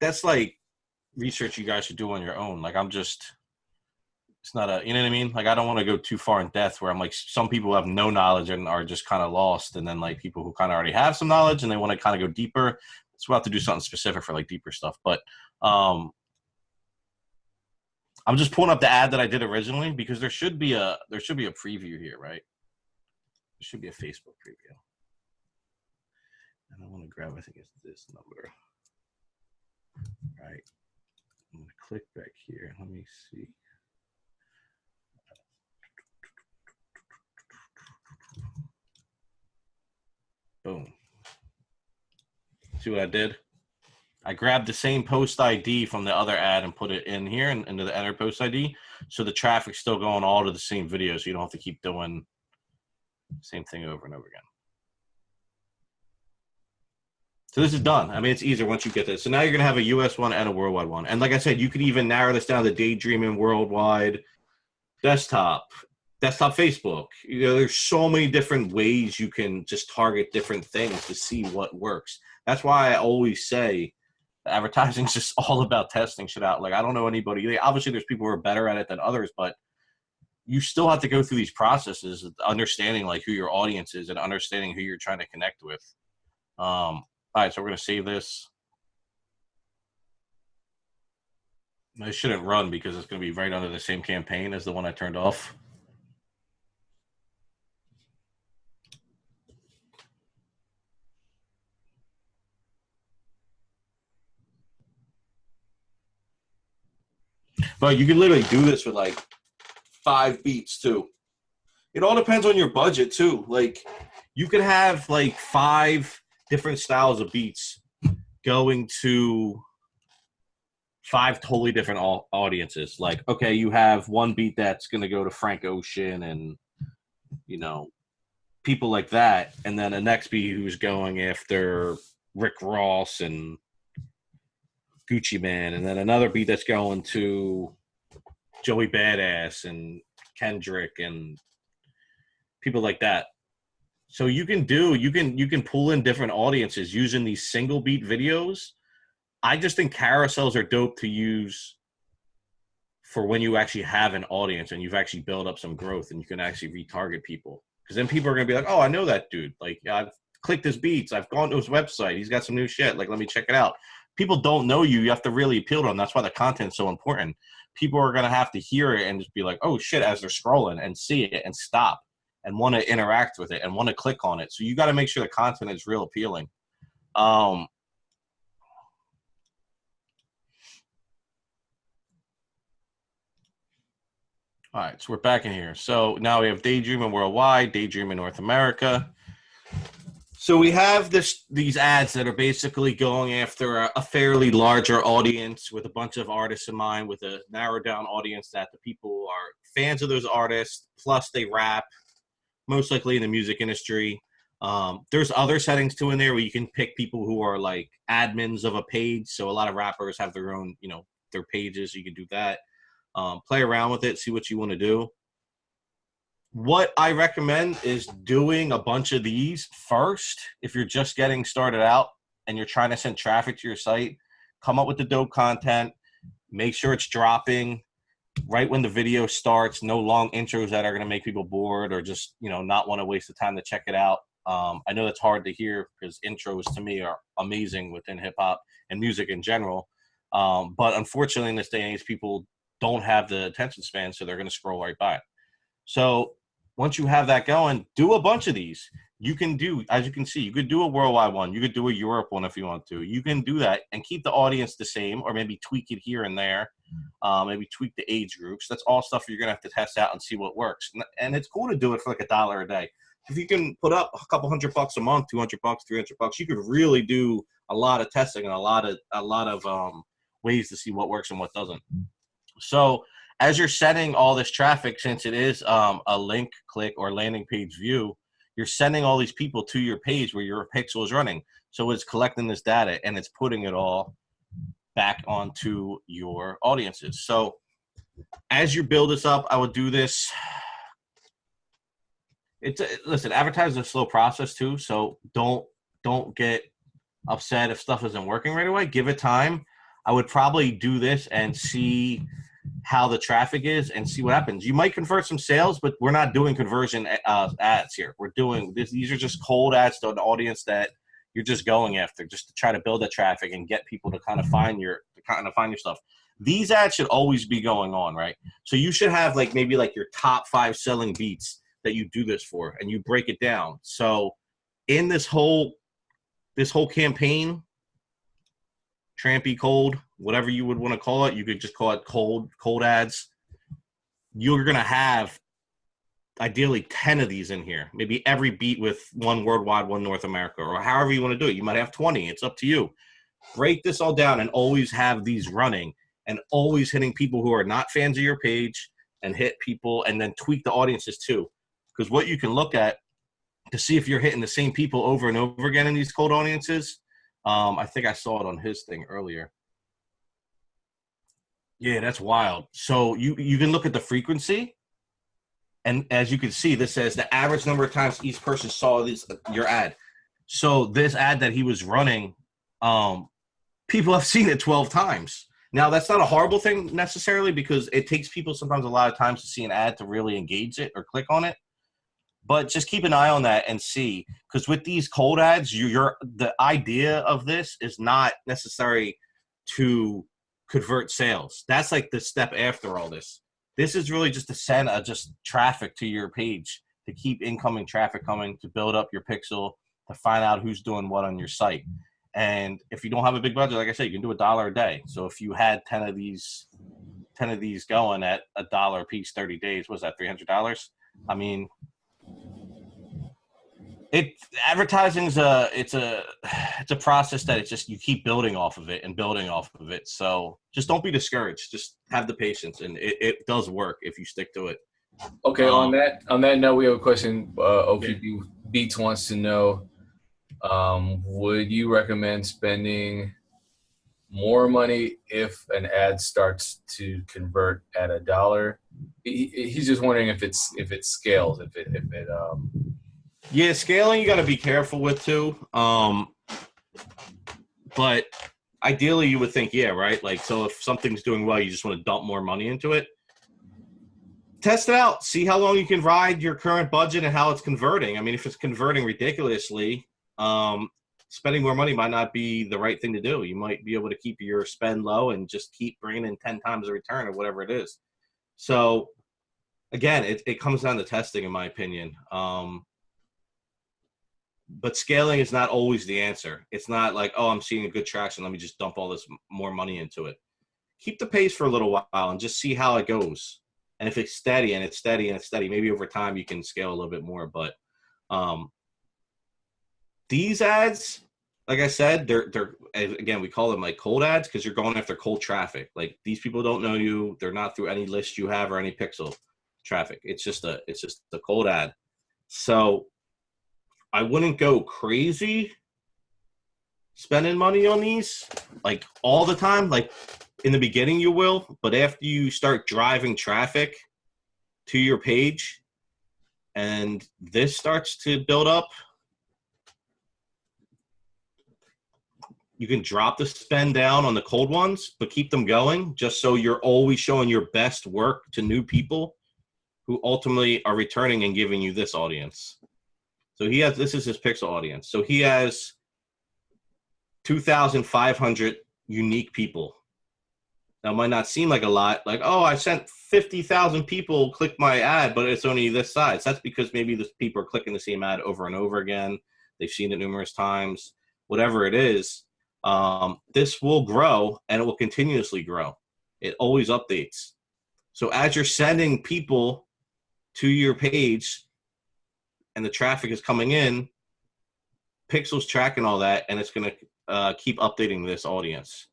That's like research you guys should do on your own. Like I'm just, it's not a, you know what I mean? Like I don't want to go too far in depth where I'm like, some people have no knowledge and are just kind of lost, and then like people who kind of already have some knowledge and they want to kind of go deeper. We'll have to do something specific for like deeper stuff, but um I'm just pulling up the ad that I did originally because there should be a there should be a preview here, right? There should be a Facebook preview. And I want to grab, I think it's this number. Right. I'm gonna click back here. Let me see. Boom. See what I did? I grabbed the same post ID from the other ad and put it in here and into the enter post ID. So the traffic's still going all to the same video. So you don't have to keep doing same thing over and over again. So this is done. I mean, it's easier once you get this. So now you're going to have a US one and a worldwide one. And like I said, you can even narrow this down to daydreaming worldwide desktop, desktop Facebook. You know, there's so many different ways you can just target different things to see what works. That's why I always say advertising is just all about testing shit out. Like I don't know anybody. Obviously, there's people who are better at it than others, but you still have to go through these processes, understanding like who your audience is and understanding who you're trying to connect with. Um, all right, so we're gonna save this. I shouldn't run because it's gonna be right under the same campaign as the one I turned off. But you can literally do this with like five beats too. It all depends on your budget too. Like you could have like five different styles of beats going to five totally different audiences. Like, okay, you have one beat that's going to go to Frank Ocean and, you know, people like that. And then the next beat who's going after Rick Ross and Gucci Mane, and then another beat that's going to Joey Badass and Kendrick and people like that. So you can do you can you can pull in different audiences using these single beat videos. I just think carousels are dope to use for when you actually have an audience and you've actually built up some growth and you can actually retarget people. Because then people are gonna be like, "Oh, I know that dude. Like, I've clicked his beats. I've gone to his website. He's got some new shit. Like, let me check it out." People don't know you. You have to really appeal to them. That's why the content's so important. People are gonna have to hear it and just be like, "Oh shit!" as they're scrolling and see it and stop and want to interact with it and want to click on it. So you got to make sure the content is real appealing. Um, all right, so we're back in here. So now we have Daydreaming Worldwide, Daydreaming North America. So we have this these ads that are basically going after a, a fairly larger audience with a bunch of artists in mind, with a narrowed down audience that the people are fans of those artists, plus they rap, most likely in the music industry. Um, there's other settings too in there where you can pick people who are like admins of a page. So a lot of rappers have their own, you know, their pages. You can do that. Um, play around with it, see what you want to do. What I recommend is doing a bunch of these first. If you're just getting started out and you're trying to send traffic to your site, come up with the dope content. Make sure it's dropping right when the video starts, no long intros that are going to make people bored or just you know not want to waste the time to check it out. Um, I know that's hard to hear because intros to me are amazing within hip hop and music in general. Um, but unfortunately, in this day and age, people don't have the attention span, so they're going to scroll right by it. So once you have that going, do a bunch of these. You can do, as you can see, you could do a worldwide one. You could do a Europe one if you want to. You can do that and keep the audience the same, or maybe tweak it here and there uh, maybe tweak the age groups. That's all stuff you're gonna have to test out and see what works. And, and it's cool to do it for like a dollar a day. If you can put up a couple hundred bucks a month, two hundred bucks, three hundred bucks, you could really do a lot of testing and a lot of a lot of um, ways to see what works and what doesn't. So as you're setting all this traffic, since it is um, a link click or landing page view, you're sending all these people to your page where your pixel is running. So it's collecting this data and it's putting it all back onto your audiences. So as you build this up, I would do this. It's a, listen, advertising is a slow process too. So don't don't get upset if stuff isn't working right away. Give it time. I would probably do this and see how the traffic is and see what happens. You might convert some sales, but we're not doing conversion uh, ads here. We're doing this. These are just cold ads to an audience that you're just going after just to try to build the traffic and get people to kind of find your to kind of find your stuff these ads should always be going on right so you should have like maybe like your top five selling beats that you do this for and you break it down so in this whole this whole campaign trampy cold whatever you would want to call it. You could just call it cold cold ads. You're gonna have ideally 10 of these in here. Maybe every beat with one worldwide one north america or however you want to do it. You might have 20 it's up to you. Break this all down and always have these running and always hitting people who are not fans of your page and hit people and then tweak the audiences too. Because what you can look at to see if you're hitting the same people over and over again in these cold audiences um, i think i saw it on his thing earlier yeah that's wild so you you can look at the frequency and as you can see, this says the average number of times each person saw this your ad. So this ad that he was running, um, people have seen it 12 times. Now that's not a horrible thing necessarily because it takes people sometimes a lot of times to see an ad to really engage it or click on it. But just keep an eye on that and see because with these cold ads, you, you're the idea of this is not necessary to convert sales. That's like the step after all this. This is really just to send a, just traffic to your page to keep incoming traffic coming, to build up your pixel, to find out who's doing what on your site. And if you don't have a big budget, like I said, you can do a dollar a day. So if you had 10 of these, 10 of these going at a dollar a piece, 30 days, was that $300? I mean, it advertising's a it's a it's a process that it's just you keep building off of it and building off of it so just don't be discouraged just have the patience and it, it does work if you stick to it Okay, on Um, that on that note, we have a question. Uh, OPP Beats wants to know: um, Would you recommend spending more money if an ad starts to convert at a dollar. He- he's just wondering if it's if it scales, if it if it um Yeah, scaling you got to be careful with too. Um, but ideally, you would think, yeah, right. Like, so if something's doing well, you just want to dump more money into it. Test it out. See how long you can ride your current budget and how it's converting. I mean, if it's converting ridiculously, um, spending more money might not be the right thing to do. You might be able to keep your spend low and just keep bringing in ten times the return or whatever it is. So, again, it, it comes down to testing, in my opinion. Um, but scaling is not always the answer. It's not like, oh, I'm seeing a good traction. Let me just dump all this more money into it. Keep the pace for a little while and just see how it goes. And if it's steady and it's steady and it's steady, maybe over time you can scale a little bit more. But um, these ads, like I said, they're they're again we call them like cold ads because you're going after cold traffic. Like these people don't know you. They're not through any list you have or any pixel traffic. It's just a it's just a cold ad. So I wouldn't go crazy spending money on these like all the time. Like in the beginning, you will, but after you start driving traffic to your page and this starts to build up, you can drop the spend down on the cold ones, but keep them going just so you're always showing your best work to new people who ultimately are returning and giving you this audience. So he has this is his pixel audience. So he has 2,500 unique people. That might not seem like a lot. Like, oh, I sent 50,000 people click my ad, but it's only this size. That's because maybe the people are clicking the same ad over and over again. They've seen it numerous times. Whatever it is, um, this will grow and it will continuously grow. It always updates. So as you're sending people to your page and the traffic is coming in, Pixel's tracking all that, and it's going to uh, keep updating this audience.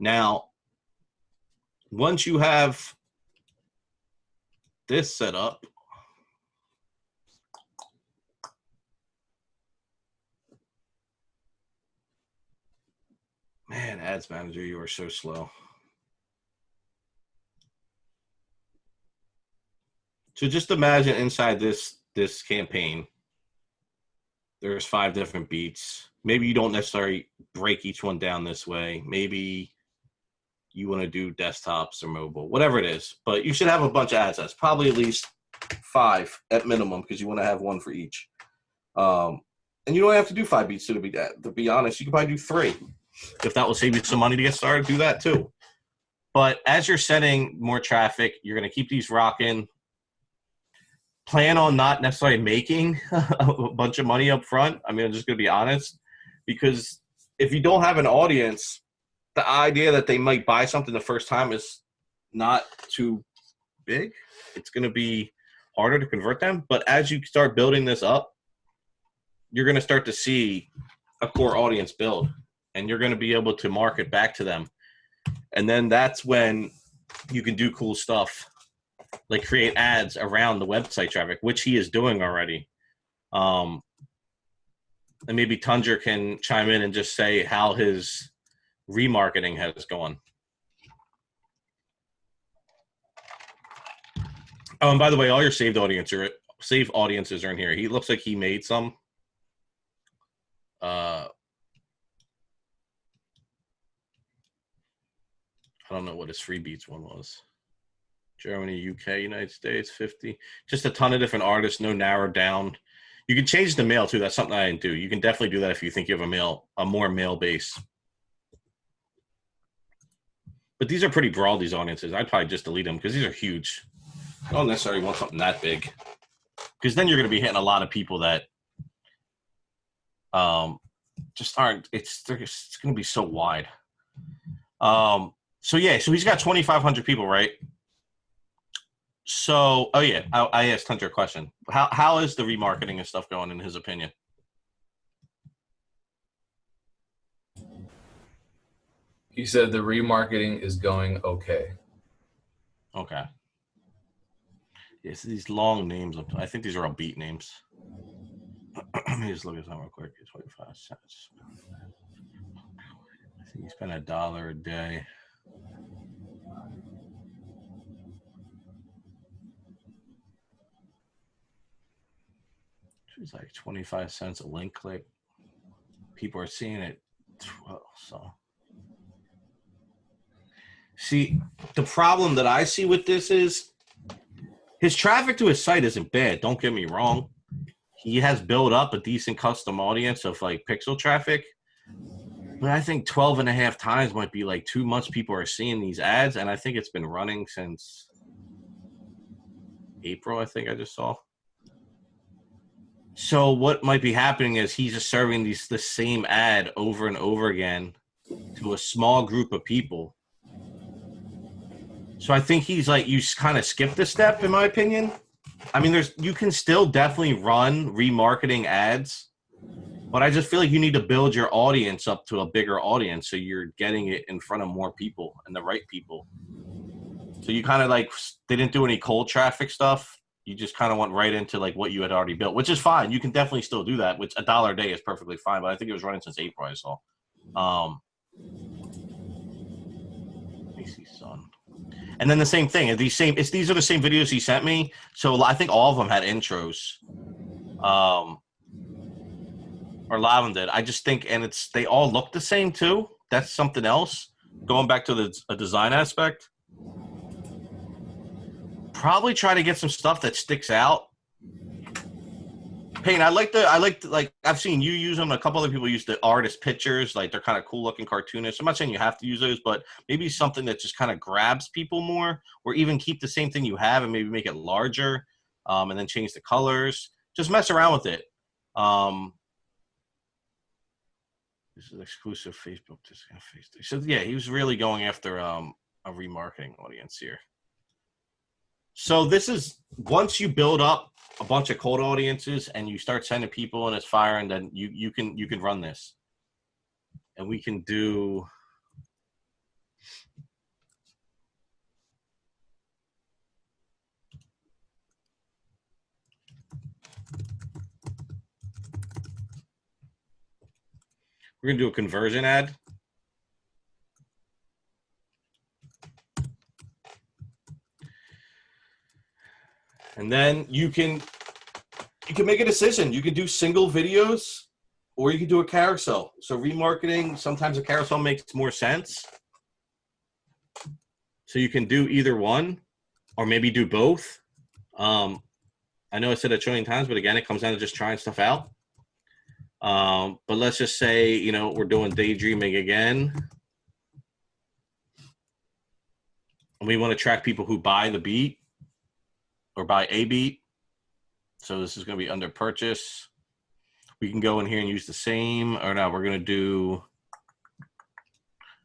Now, once you have this set up, man, Ads Manager, you are so slow. So just imagine inside this this campaign, there's five different beats. Maybe you don't necessarily break each one down this way. Maybe you want to do desktops or mobile, whatever it is. But you should have a bunch of ad sets, probably at least five at minimum, because you want to have one for each. Um, and you don't have to do five beats to be that. to be honest. You can probably do three. If that will save you some money to get started, do that too. But as you're setting more traffic, you're going to keep these rocking plan on not necessarily making a bunch of money up front. I mean, I'm just going to be honest, because if you don't have an audience, the idea that they might buy something the first time is not too big. It's going to be harder to convert them. But as you start building this up, you're going to start to see a core audience build, and you're going to be able to market back to them. And then that's when you can do cool stuff like create ads around the website traffic, which he is doing already. Um, and maybe Tundra can chime in and just say how his remarketing has gone. Oh, and by the way, all your saved audience are saved audiences are in here. He looks like he made some. Uh, I don't know what his free beats one was. Germany, UK, United States, 50. Just a ton of different artists, no narrowed down. You can change the mail too. That's something I didn't do. You can definitely do that if you think you have a mail, a more mail base. But these are pretty broad, these audiences. I'd probably just delete them because these are huge. I don't necessarily want something that big. Because then you're going to be hitting a lot of people that um, just aren't, it's, it's going to be so wide. Um, so yeah, so he's got 2,500 people, right? So, oh yeah, I, I asked Hunter a question. How how is the remarketing and stuff going in his opinion? he said the remarketing is going okay. Okay. Yes, these long names. I think these are all beat names. Let me just look at that real quick. Twenty-five cents. You spend a dollar a day. It's like 25 cents a link click. People are seeing it. Well, so. See, the problem that I see with this is his traffic to his site isn't bad. Don't get me wrong. He has built up a decent custom audience of like pixel traffic. But I think 12 and a half times might be like too much people are seeing these ads. And I think it's been running since April, I think I just saw. So what might be happening is he's just serving these the same ad over and over again to a small group of people. So I think he's like you kind of skipped a step in my opinion. I mean there's you can still definitely run remarketing ads, but I just feel like you need to build your audience up to a bigger audience so you're getting it in front of more people and the right people. So you kind of like they didn't do any cold traffic stuff you just kind of went right into like what you had already built, which is fine. You can definitely still do that. Which a dollar a day is perfectly fine. But I think it was running since April. I saw. Um, let me. And then the same thing. These same. It's these are the same videos he sent me. So I think all of them had intros. Um, or a lot of them did. I just think, and it's they all look the same too. That's something else. Going back to the a design aspect probably try to get some stuff that sticks out. Payne, I like the I like the, like I've seen you use them. A couple other people use the artist pictures, like they're kind of cool looking cartoonists. I'm not saying you have to use those, but maybe something that just kind of grabs people more, or even keep the same thing you have and maybe make it larger, um, and then change the colors. Just mess around with it. Um, this is exclusive Facebook. Facebook. So yeah, he was really going after um, a remarketing audience here. So this is once you build up a bunch of cold audiences and you start sending people and it's firing, then you you can you can run this, and we can do. We're gonna do a conversion ad. And then you can you can make a decision. You can do single videos or you can do a carousel. So remarketing, sometimes a carousel makes more sense. So you can do either one or maybe do both. Um, I know I said a trillion times, but again, it comes down to just trying stuff out. Um, but let's just say, you know, we're doing daydreaming again. And we want to track people who buy the beat or buy a beat. So this is going to be under purchase. We can go in here and use the same, or now we're going to do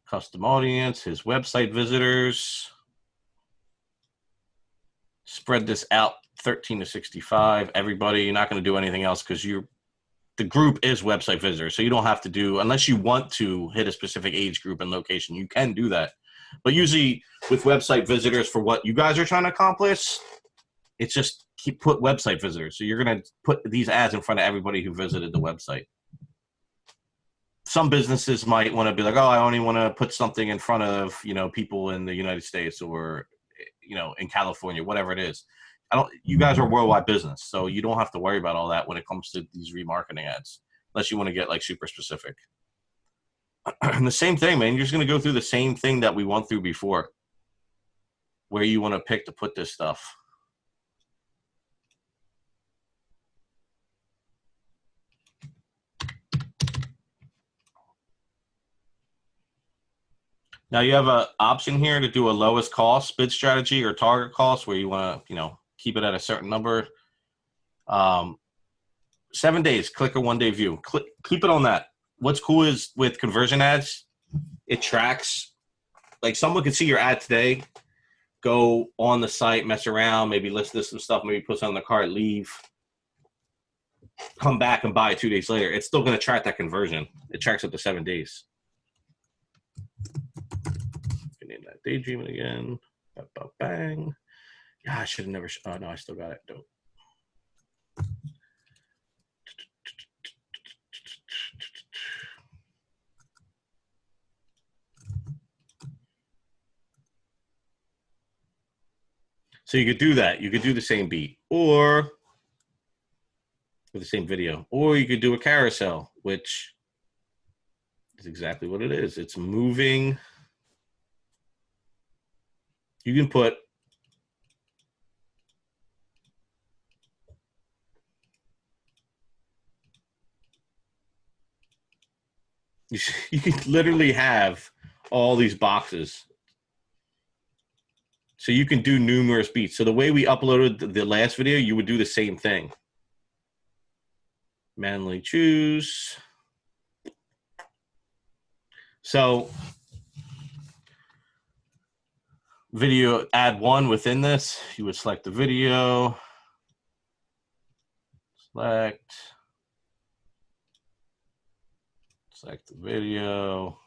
custom audience, his website visitors. Spread this out 13 to 65. Everybody, you're not going to do anything else because you're the group is website visitors. So you don't have to do unless you want to hit a specific age group and location, you can do that. But usually with website visitors for what you guys are trying to accomplish, it's just keep put website visitors. So you're going to put these ads in front of everybody who visited the website. Some businesses might want to be like, oh, I only want to put something in front of you know people in the United States or you know in California, whatever it is. I don't. You guys are worldwide business, so you don't have to worry about all that when it comes to these remarketing ads, unless you want to get like super specific. and the same thing, man. You're just going to go through the same thing that we went through before, where you want to pick to put this stuff. Now you have an option here to do a lowest cost bid strategy or target cost where you want to, you know, keep it at a certain number. Um, seven days, click a one day view. Click, keep it on that. What's cool is with conversion ads, it tracks. Like someone could see your ad today, go on the site, mess around, maybe list this some stuff, maybe put on the cart, leave, come back and buy it two days later. It's still going to track that conversion. It tracks up to seven days that? Daydreaming again. Ba, ba, bang. Yeah, I should have never. oh, no, I still got it. Dope. So you could do that. You could do the same beat or with the same video, or you could do a carousel, which is exactly what it is. It's moving you can put you, can literally have all these boxes so you can do numerous beats. So the way we uploaded the- the last video, you would do the same thing. Manually choose. So video, add one within this. You would select the video. Select. Select the video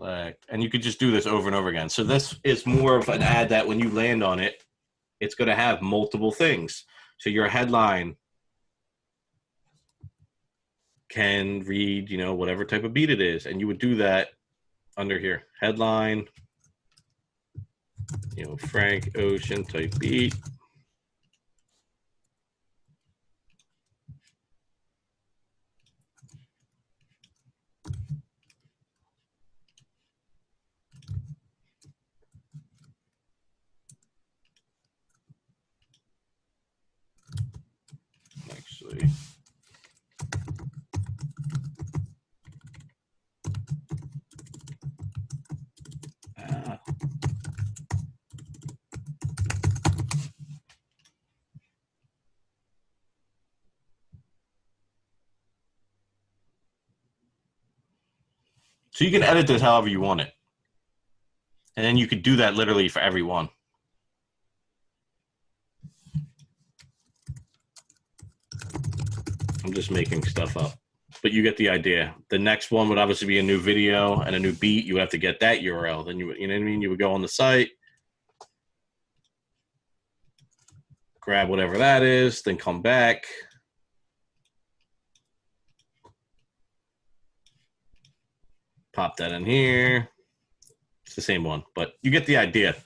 select, and you could just do this over and over again. So this is more of an ad that when you land on it, it's going to have multiple things. So your headline can read, you know, whatever type of beat it is, and you would do that under here. Headline, you know, Frank Ocean type beat. Actually. So you can edit this however you want it. And then you could do that literally for every one. I'm just making stuff up. But you get the idea. The next one would obviously be a new video and a new beat. You would have to get that URL. Then you you know what I mean? You would go on the site, grab whatever that is, then come back. Pop that in here. It's the same one, but you get the idea.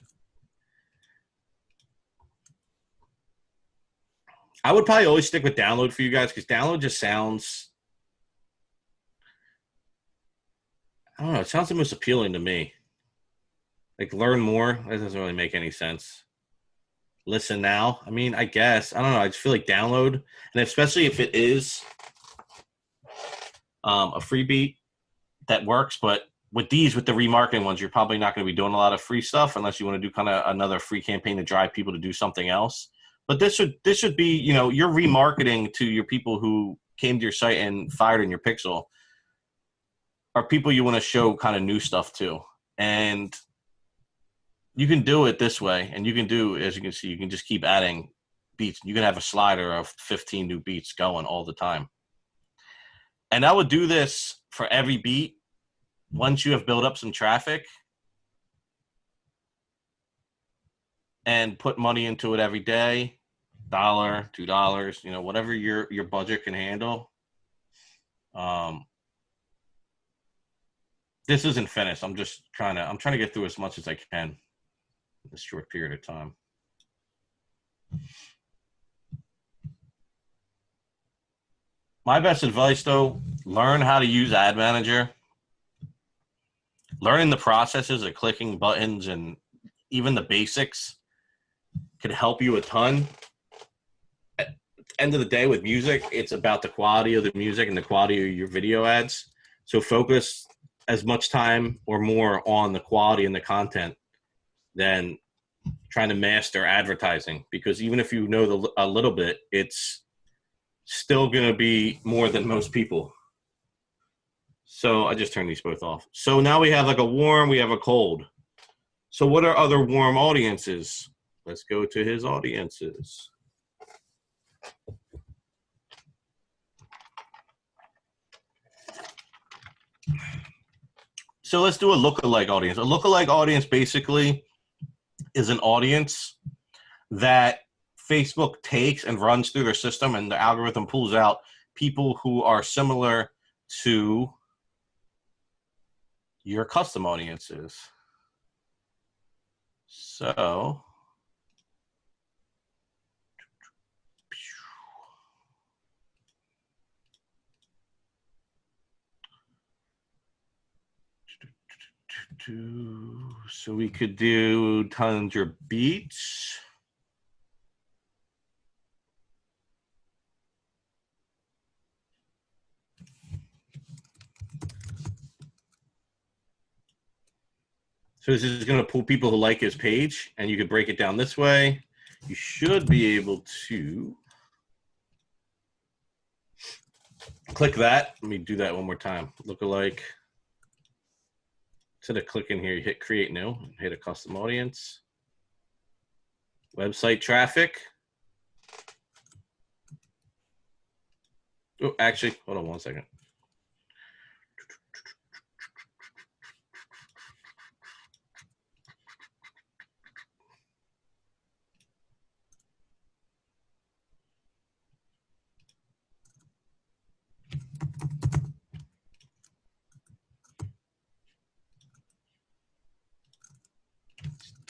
I would probably always stick with download for you guys because download just sounds. I don't know. It sounds the most appealing to me. Like learn more. That doesn't really make any sense. Listen now. I mean, I guess I don't know. I just feel like download, and especially if it is um, a free beat that works. But with these, with the remarketing ones, you're probably not going to be doing a lot of free stuff unless you want to do kind of another free campaign to drive people to do something else. But this should this should be you know you're remarketing to your people who came to your site and fired in your pixel are people you want to show kind of new stuff to. And you can do it this way and you can do as you can see you can just keep adding beats. You can have a slider of 15 new beats going all the time and i would do this for every beat. Once you have built up some traffic and put money into it every day dollar two dollars you know whatever your your budget can handle um this isn't finished. I'm just trying to i'm trying to get through as much as i can in this short period of time my best advice though learn how to use ad manager learning the processes of clicking buttons and even the basics could help you a ton. At the end of the day, with music, it's about the quality of the music and the quality of your video ads. So focus as much time or more on the quality and the content than trying to master advertising. Because even if you know the, a little bit, it's still going to be more than most people. So I just turned these both off. So now we have like a warm, we have a cold. So what are other warm audiences? Let's go to his audiences. So let's do a lookalike audience. A lookalike audience basically is an audience that Facebook takes and runs through their system, and the algorithm pulls out people who are similar to your custom audiences. So, so we could do Tundra Beach. So this is going to pull people who like his page, and you could break it down this way. You should be able to click that. Let me do that one more time. Look Lookalike. Instead of clicking here, you hit create new, hit a custom audience. Website traffic. Oh, actually, hold on one second.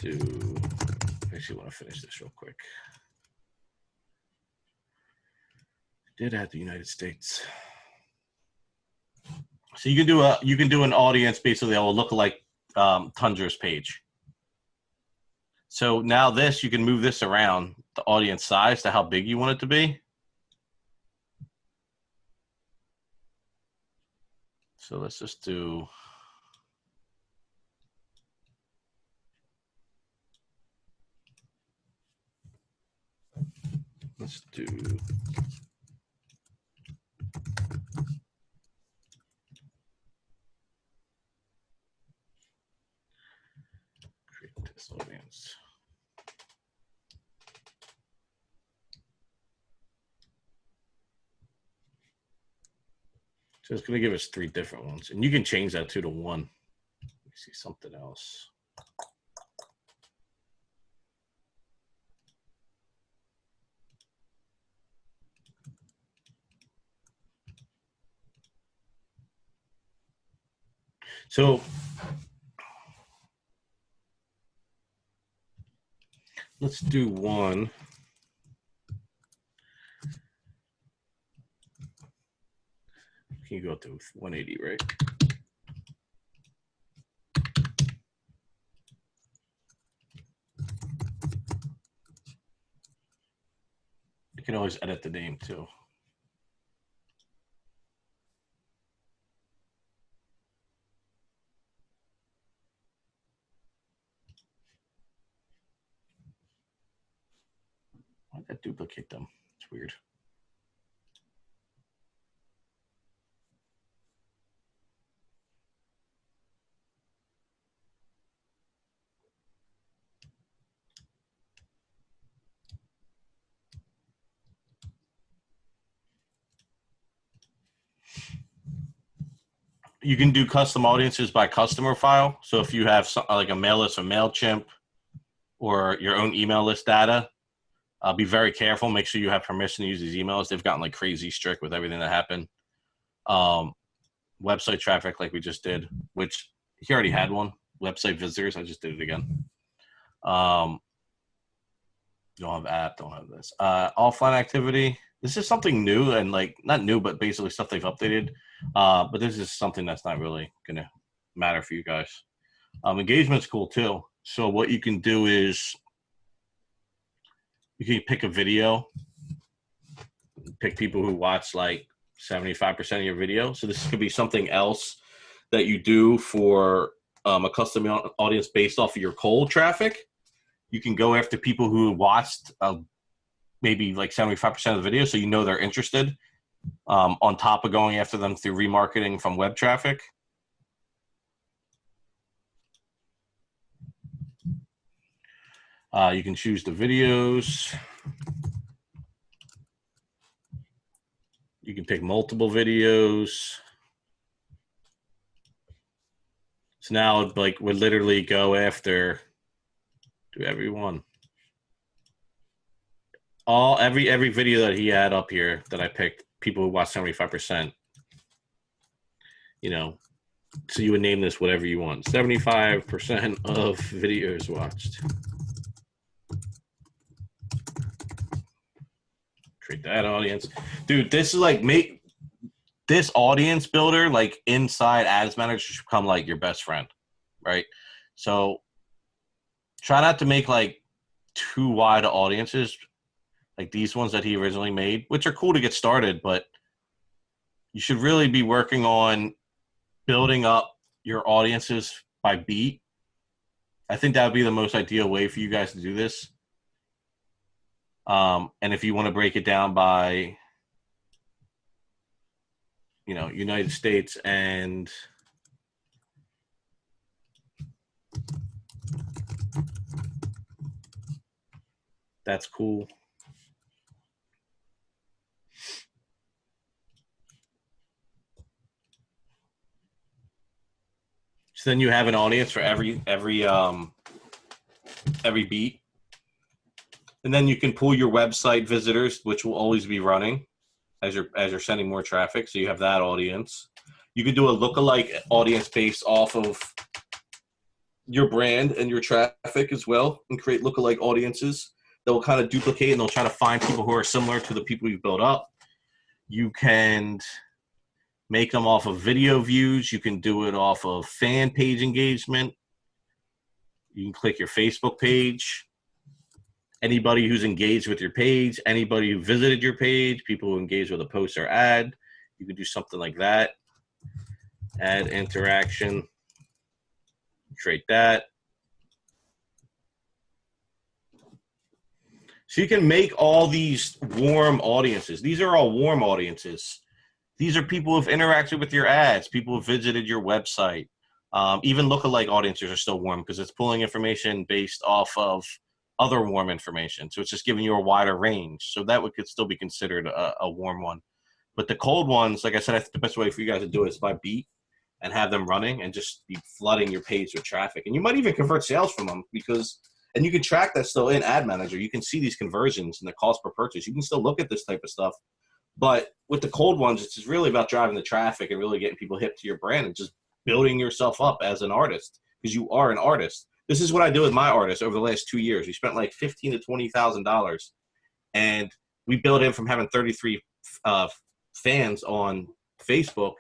Do, I actually want to finish this real quick. Did add the United States. So you can do a you can do an audience basically that will look like um, Tundra's page. So now this you can move this around the audience size to how big you want it to be. So let's just do Let's do. Create this audience. So it's going to give us three different ones. And you can change that two to one. Let me see something else. So let's do one. Can you go to 180, right? You can always edit the name too. Why did that duplicate them? It's weird. You can do custom audiences by customer file. So if you have some, like a mail list or MailChimp or your own email list data, uh, be very careful. Make sure you have permission to use these emails. They've gotten like crazy strict with everything that happened. Um, website traffic, like we just did, which he already had one. Website visitors, I just did it again. Um, don't have app, don't have this. Uh, offline activity. This is something new and like not new, but basically stuff they've updated. Uh, but this is something that's not really gonna matter for you guys. Um, engagement's cool too. So what you can do is you can pick a video, pick people who watch like 75% of your video. So this could be something else that you do for um, a custom audience based off of your cold traffic. You can go after people who watched uh, maybe like 75% of the video, so you know they're interested, um, on top of going after them through remarketing from web traffic. Uh, you can choose the videos. You can pick multiple videos. So now, like, we literally go after to everyone. All every every video that he had up here that I picked, people who watched seventy five percent. You know, so you would name this whatever you want. Seventy five percent of videos watched. create that audience dude this is like make this audience builder like inside ads manager should become like your best friend right? So try not to make like too wide audiences, like these ones that he originally made, which are cool to get started, but you should really be working on building up your audiences by beat. I think that would be the most ideal way for you guys to do this. Um, and if you want to break it down by, you know, United States and that's cool. So then you have an audience for every every um every beat. And then you can pull your website visitors, which will always be running as you're as you're sending more traffic. So you have that audience. You could do a lookalike audience based off of your brand and your traffic as well, and create lookalike audiences that will kind of duplicate and they'll try to find people who are similar to the people you've built up. You can make them off of video views. You can do it off of fan page engagement. You can click your Facebook page. Anybody who's engaged with your page, anybody who visited your page, people who engage with a post or ad, you can do something like that. Add interaction, create that. So you can make all these warm audiences. These are all warm audiences. These are people who've interacted with your ads, people who've visited your website. Um, even lookalike audiences are still warm because it's pulling information based off of other warm information. So it's just giving you a wider range. So that would could still be considered a, a warm one. But the cold ones, like I said, I think the best way for you guys to do it is by beat and have them running and just be flooding your page with traffic. And you might even convert sales from them because, and you can track that still in Ad Manager. You can see these conversions and the cost per purchase. You can still look at this type of stuff. But with the cold ones, it's just really about driving the traffic and really getting people hip to your brand and just building yourself up as an artist because you are an artist. This is what I do with my artists over the last two years. We spent like fifteen to twenty thousand dollars, and we built in from having thirty three uh, fans on Facebook,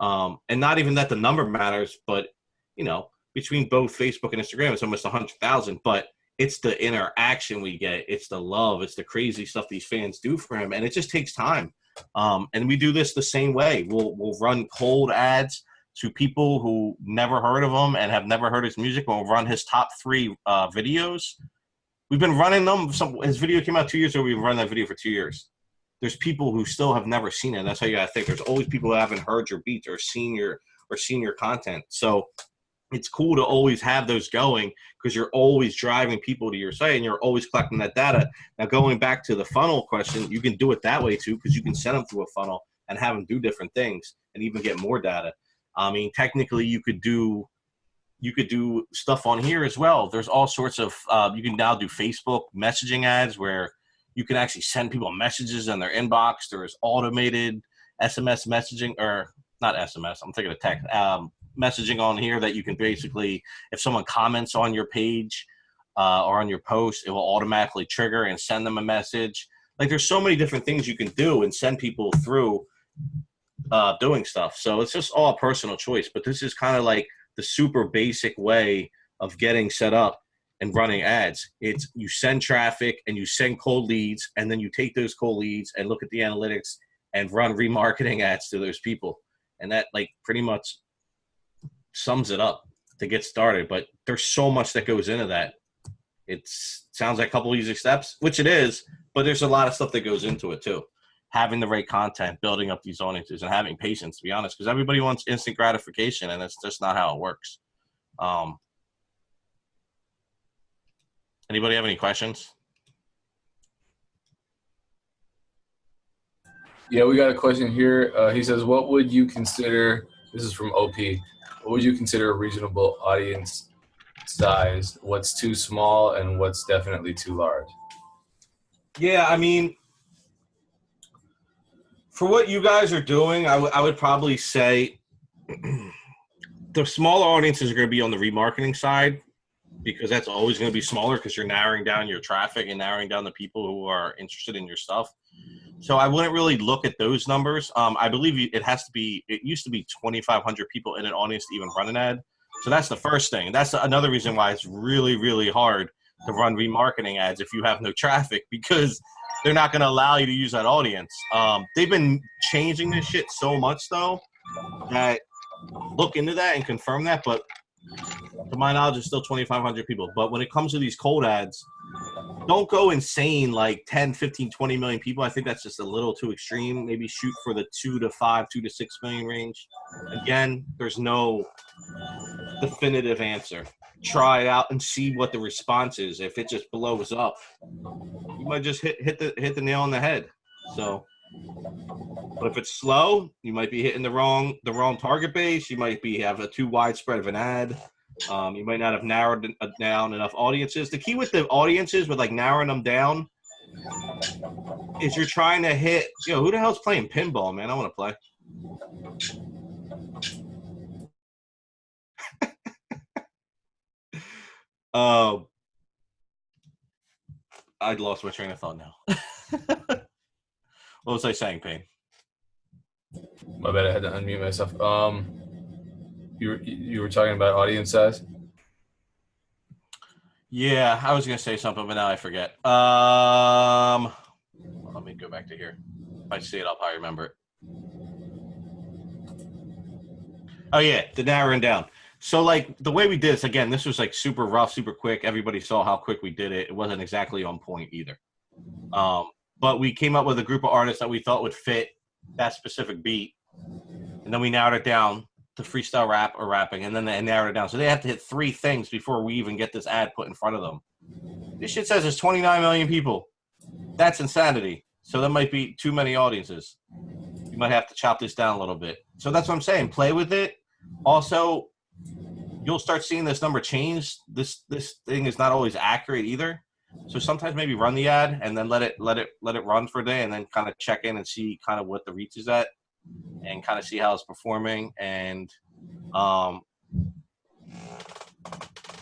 um, and not even that the number matters, but you know between both Facebook and Instagram, it's almost a hundred thousand. But it's the interaction we get, it's the love, it's the crazy stuff these fans do for him, and it just takes time. Um, and we do this the same way. We'll we'll run cold ads to people who never heard of him and have never heard his music. We'll run his top three uh, videos. We've been running them. Some his video came out two years ago. We've run that video for two years. There's people who still have never seen it. That's how you gotta think. There's always people who haven't heard your beats or seen your or seen your content. So it's cool to always have those going because you're always driving people to your site and you're always collecting that data. Now, going back to the funnel question, you can do it that way too because you can send them through a funnel and have them do different things and even get more data. I mean, technically, you could do you could do stuff on here as well. There's all sorts of uh, you can now do Facebook messaging ads where you can actually send people messages in their inbox. There's automated SMS messaging or not SMS. I'm thinking of text. Um, messaging on here that you can basically, if someone comments on your page uh, or on your post, it will automatically trigger and send them a message. Like there's so many different things you can do and send people through uh, doing stuff. So it's just all personal choice. But this is kind of like the super basic way of getting set up and running ads. It's you send traffic and you send cold leads, and then you take those cold leads and look at the analytics and run remarketing ads to those people. And that like pretty much sums it up to get started. But there's so much that goes into that. It sounds like a couple easy steps, which it is, but there's a lot of stuff that goes into it too. Having the right content, building up these audiences, and having patience. To be honest, because everybody wants instant gratification, and it's just not how it works. Um, anybody have any questions? Yeah, we got a question here. Uh, he says, "What would you consider?" This is from OP. What would you consider a reasonable audience size? What's too small, and what's definitely too large? Yeah, I mean, for what you guys are doing, I, I would probably say the smaller audiences are going to be on the remarketing side because that's always going to be smaller because you're narrowing down your traffic and narrowing down the people who are interested in your stuff. So I wouldn't really look at those numbers. Um, I believe it has to be. It used to be 2,500 people in an audience to even run an ad. So that's the first thing. That's another reason why it's really, really hard to run remarketing ads if you have no traffic because they're not going to allow you to use that audience. Um, they've been changing this shit so much though that look into that and confirm that. But to my knowledge, it's still 2,500 people. But when it comes to these cold ads, don't go insane like 10, 15, 20 million people. I think that's just a little too extreme. Maybe shoot for the two to five, two to six million range. Again, there's no definitive answer. Try it out and see what the response is. If it just blows up, you might just hit hit the hit the nail on the head. So, but if it's slow, you might be hitting the wrong the wrong target base. You might be have a too widespread of an ad. Um, you might not have narrowed down enough audiences. The key with the audiences, with like narrowing them down, is you're trying to hit. Yo, who the hell's playing pinball, man? I want to play. Um, I'd lost my train of thought now. what was I saying, Pain? My bad. I had to unmute myself. Um, you were, you were talking about audience size. Yeah, I was gonna say something, but now I forget. Um, let me go back to here. If I see it, I'll probably remember it. Oh yeah, the narrowing down. So like the way we did this again, this was like super rough, super quick. Everybody saw how quick we did it. It wasn't exactly on point either. Um, but we came up with a group of artists that we thought would fit that specific beat, and then we narrowed it down to freestyle rap or rapping, and then they narrow it down. So they have to hit three things before we even get this ad put in front of them. This shit says there's 29 million people. That's insanity. So that might be too many audiences. You might have to chop this down a little bit. So that's what I'm saying. Play with it. Also, you'll start seeing this number change. This this thing is not always accurate either. So sometimes maybe run the ad and then let it let it let it run for a day and then kind of check in and see kind of what the reach is at and kind of see how it's performing and um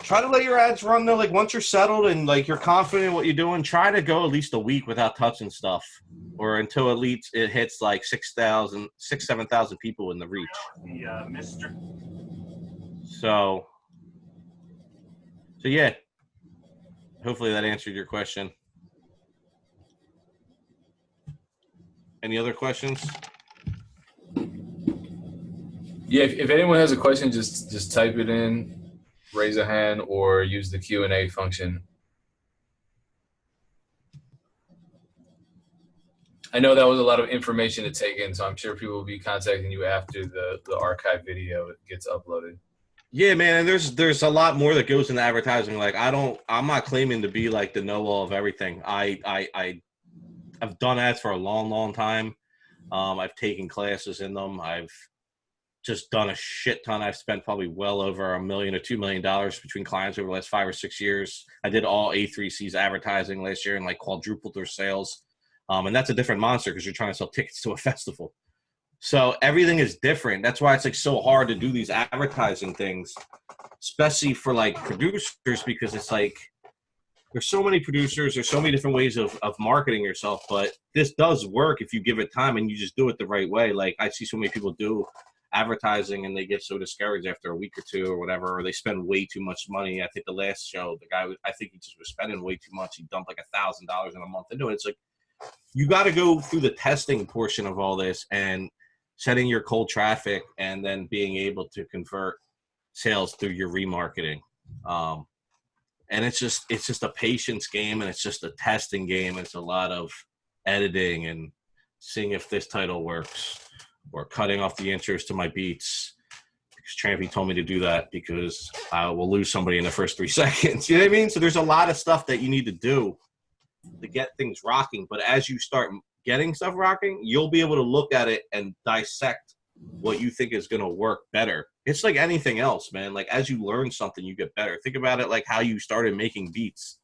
try to let your ads run though like once you're settled and like you're confident in what you're doing try to go at least a week without touching stuff or until at least it hits like 6000 6 7000 people in the reach. The uh, Mr. so so yeah. Hopefully that answered your question. Any other questions Yeah, if, if anyone has a question, just just type it in, raise a hand, or use the Q and A function. I know that was a lot of information to take in, so I'm sure people will be contacting you after the the archive video gets uploaded. Yeah, man, and there's there's a lot more that goes into advertising. Like I don't I'm not claiming to be like the know all of everything. I I I I've done ads for a long, long time. Um, I've taken classes in them. I've just done a shit ton. I've spent probably well over a million or two million dollars between clients over the last five or six years. I did all A3C's advertising last year and like quadrupled their sales. Um, and that's a different monster because you're trying to sell tickets to a festival. So everything is different. That's why it's like so hard to do these advertising things, especially for like producers, because it's like there's so many producers, there's so many different ways of, of marketing yourself, but this does work if you give it time and you just do it the right way. Like I see so many people do advertising and they get so discouraged after a week or two or whatever, or they spend way too much money. I think the last show, the guy, I think he just was spending way too much. He dumped like a thousand dollars in a month into it. It's like you got to go through the testing portion of all this and setting your cold traffic and then being able to convert sales through your remarketing. Um, and it's just it's just a patience game and it's just a testing game. It's a lot of editing and seeing if this title works or cutting off the intros to my beats because Trampy told me to do that because I will lose somebody in the first three seconds. You know what I mean? So there's a lot of stuff that you need to do to get things rocking. But as you start getting stuff rocking, you'll be able to look at it and dissect what you think is going to work better. It's like anything else, man. Like as you learn something, you get better. Think about it like how you started making beats.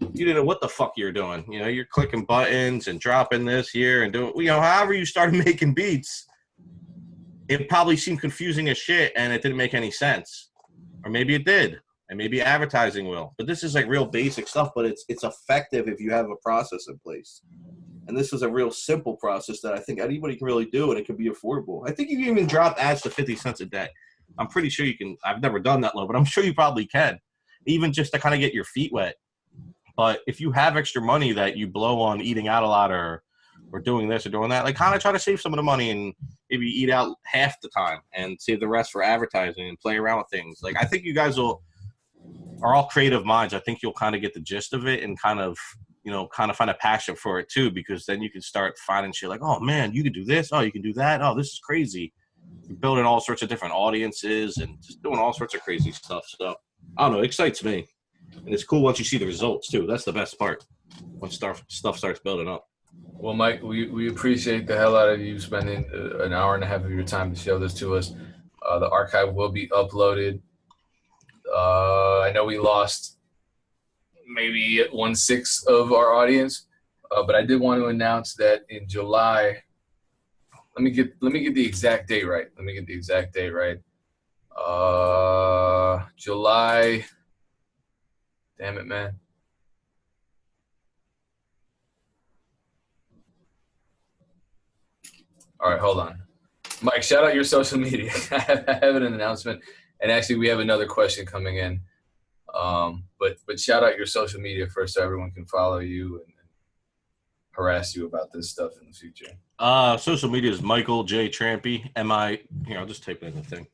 You didn't know what the fuck you're doing. You know, you're clicking buttons and dropping this here and doing, you know, however you started making beats it probably seemed confusing as shit and it didn't make any sense. Or maybe it did. And maybe advertising will. But this is like real basic stuff, but it's it's effective if you have a process in place. And this is a real simple process that I think anybody can really do and it can be affordable. I think you can even drop ads to 50 cents a day. I'm pretty sure you can. I've never done that low, but I'm sure you probably can, even just to kind of get your feet wet. But if you have extra money that you blow on eating out a lot or or doing this or doing that, like kind of try to save some of the money and maybe eat out half the time and save the rest for advertising and play around with things. Like I think you guys will are all creative minds. I think you'll kind of get the gist of it and kind of you know kind of find a passion for it too because then you can start finding shit like oh man you can do this. Oh you can do that. Oh this is crazy. You're building all sorts of different audiences and just doing all sorts of crazy stuff. So i don't know it excites me. And it's cool once you see the results too. That's the best part once stuff stuff starts building up Well, Mike, we, we appreciate the hell out of you spending uh, an hour and a half of your time to show this to us. Uh, the archive will be uploaded. Uh, I know we lost maybe one sixth of our audience, uh, but I did want to announce that in July. Let me get let me get the exact date right. Let me get the exact date right. Uh, July. Damn it, man. All right, hold on. Mike, shout out your social media. I have an announcement, and actually, we have another question coming in. Um, but but shout out your social media first, so everyone can follow you and, harass you about this stuff in the future. uh social media is michael j trampy m-i here i'll just type it in the thing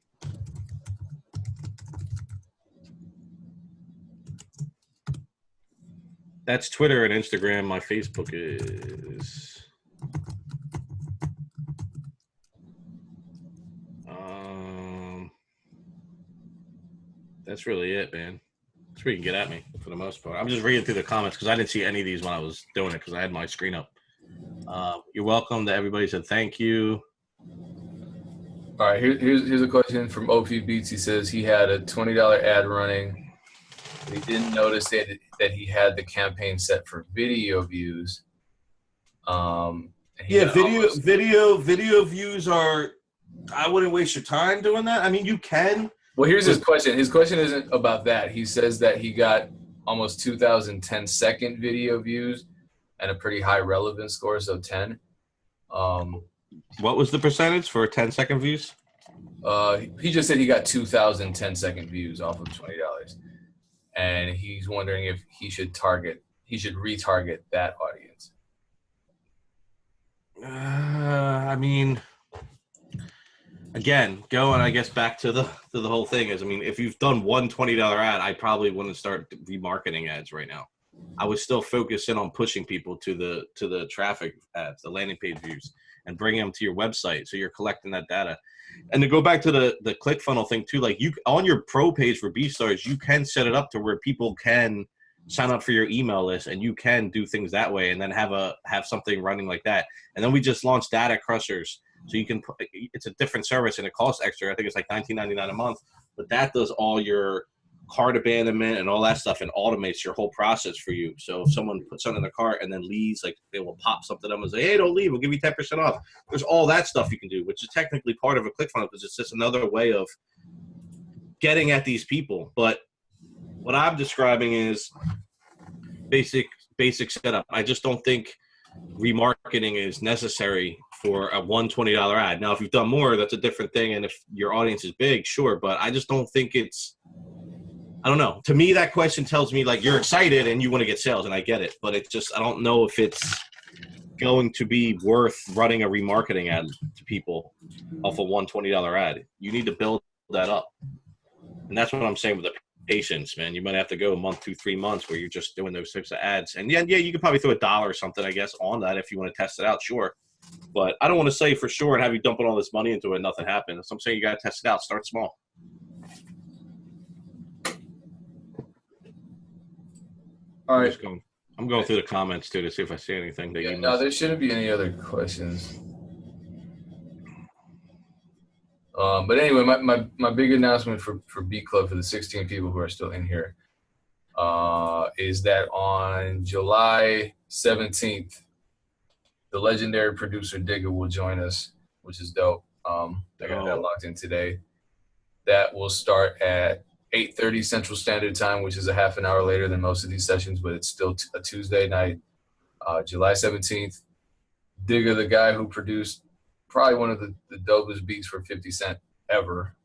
that's twitter and instagram my facebook is um that's really it man that's where you can get at me for the most part i'm just reading through the comments because i didn't see any of these when i was doing it because i had my screen up uh, you're welcome to everybody said thank you All right, here, here's here's a question from OP Beats. He says he had a twenty dollar ad running. He didn't notice that that he had the campaign set for video views. Um, yeah video almost- video video views are i wouldn't waste your time doing that i mean you can Well, here's his question. His question isn't about that. He says that he got almost 2,010 second video views and a pretty high relevance score, so 10. Um, what was the percentage for 10 second views uh, he just said he got 2,010 second views off of $20. And he's wondering if he should target, he should retarget that audience. uh, i mean again going i guess back to the to the whole thing is i mean if you've done one $20 ad i probably wouldn't start remarketing ads right now. I would still focus in on pushing people to the to the traffic ads the landing page views and bringing them to your website so you're collecting that data. And to go back to the the click funnel thing too like you on your pro page for b stars you can set it up to where people can sign up for your email list and you can do things that way and then have a have something running like that. And then we just launched data crushers so you can it's a different service and it costs extra. I think it's like 19.99 a month but that does all your cart abandonment and all that stuff and automates your whole process for you. So if someone puts something in their cart and then leaves like they will pop something up and say hey don't leave. We'll give you 10% off. There's all that stuff you can do which is technically part of a click funnel because it's just another way of getting at these people. But what i'm describing is basic basic setup. I just don't think remarketing is necessary for a one twenty dollar ad now if you've done more that's a different thing and if your audience is big sure but i just don't think it's i don't know to me that question tells me like you're excited and you want to get sales and i get it but it's just i don't know if it's going to be worth running a remarketing ad to people off a one twenty dollar ad you need to build that up and that's what i'm saying with the patience, man. You might have to go a month, two, three months where you're just doing those types of ads. And yeah, yeah, you could probably throw a dollar or something, I guess, on that if you want to test it out, sure. But I don't want to say for sure and have you dumping all this money into it and nothing happens. So I'm saying you got to test it out. Start small. All I'm going. I'm going through the comments too to see if I see anything that Yeah, you no, there shouldn't be any other questions. Um, but anyway, my, my, my big announcement for, for B Club for the 16 people who are still in here uh, is that on July 17th, the legendary producer Digger will join us, which is dope. Um, I got that locked in today. That will start at 8:30 Central Standard Time, which is a half an hour later than most of these sessions, but it's still a Tuesday night, uh, July 17th. Digger, the guy who produced probably one of the, the dopest beats for 50 Cent ever,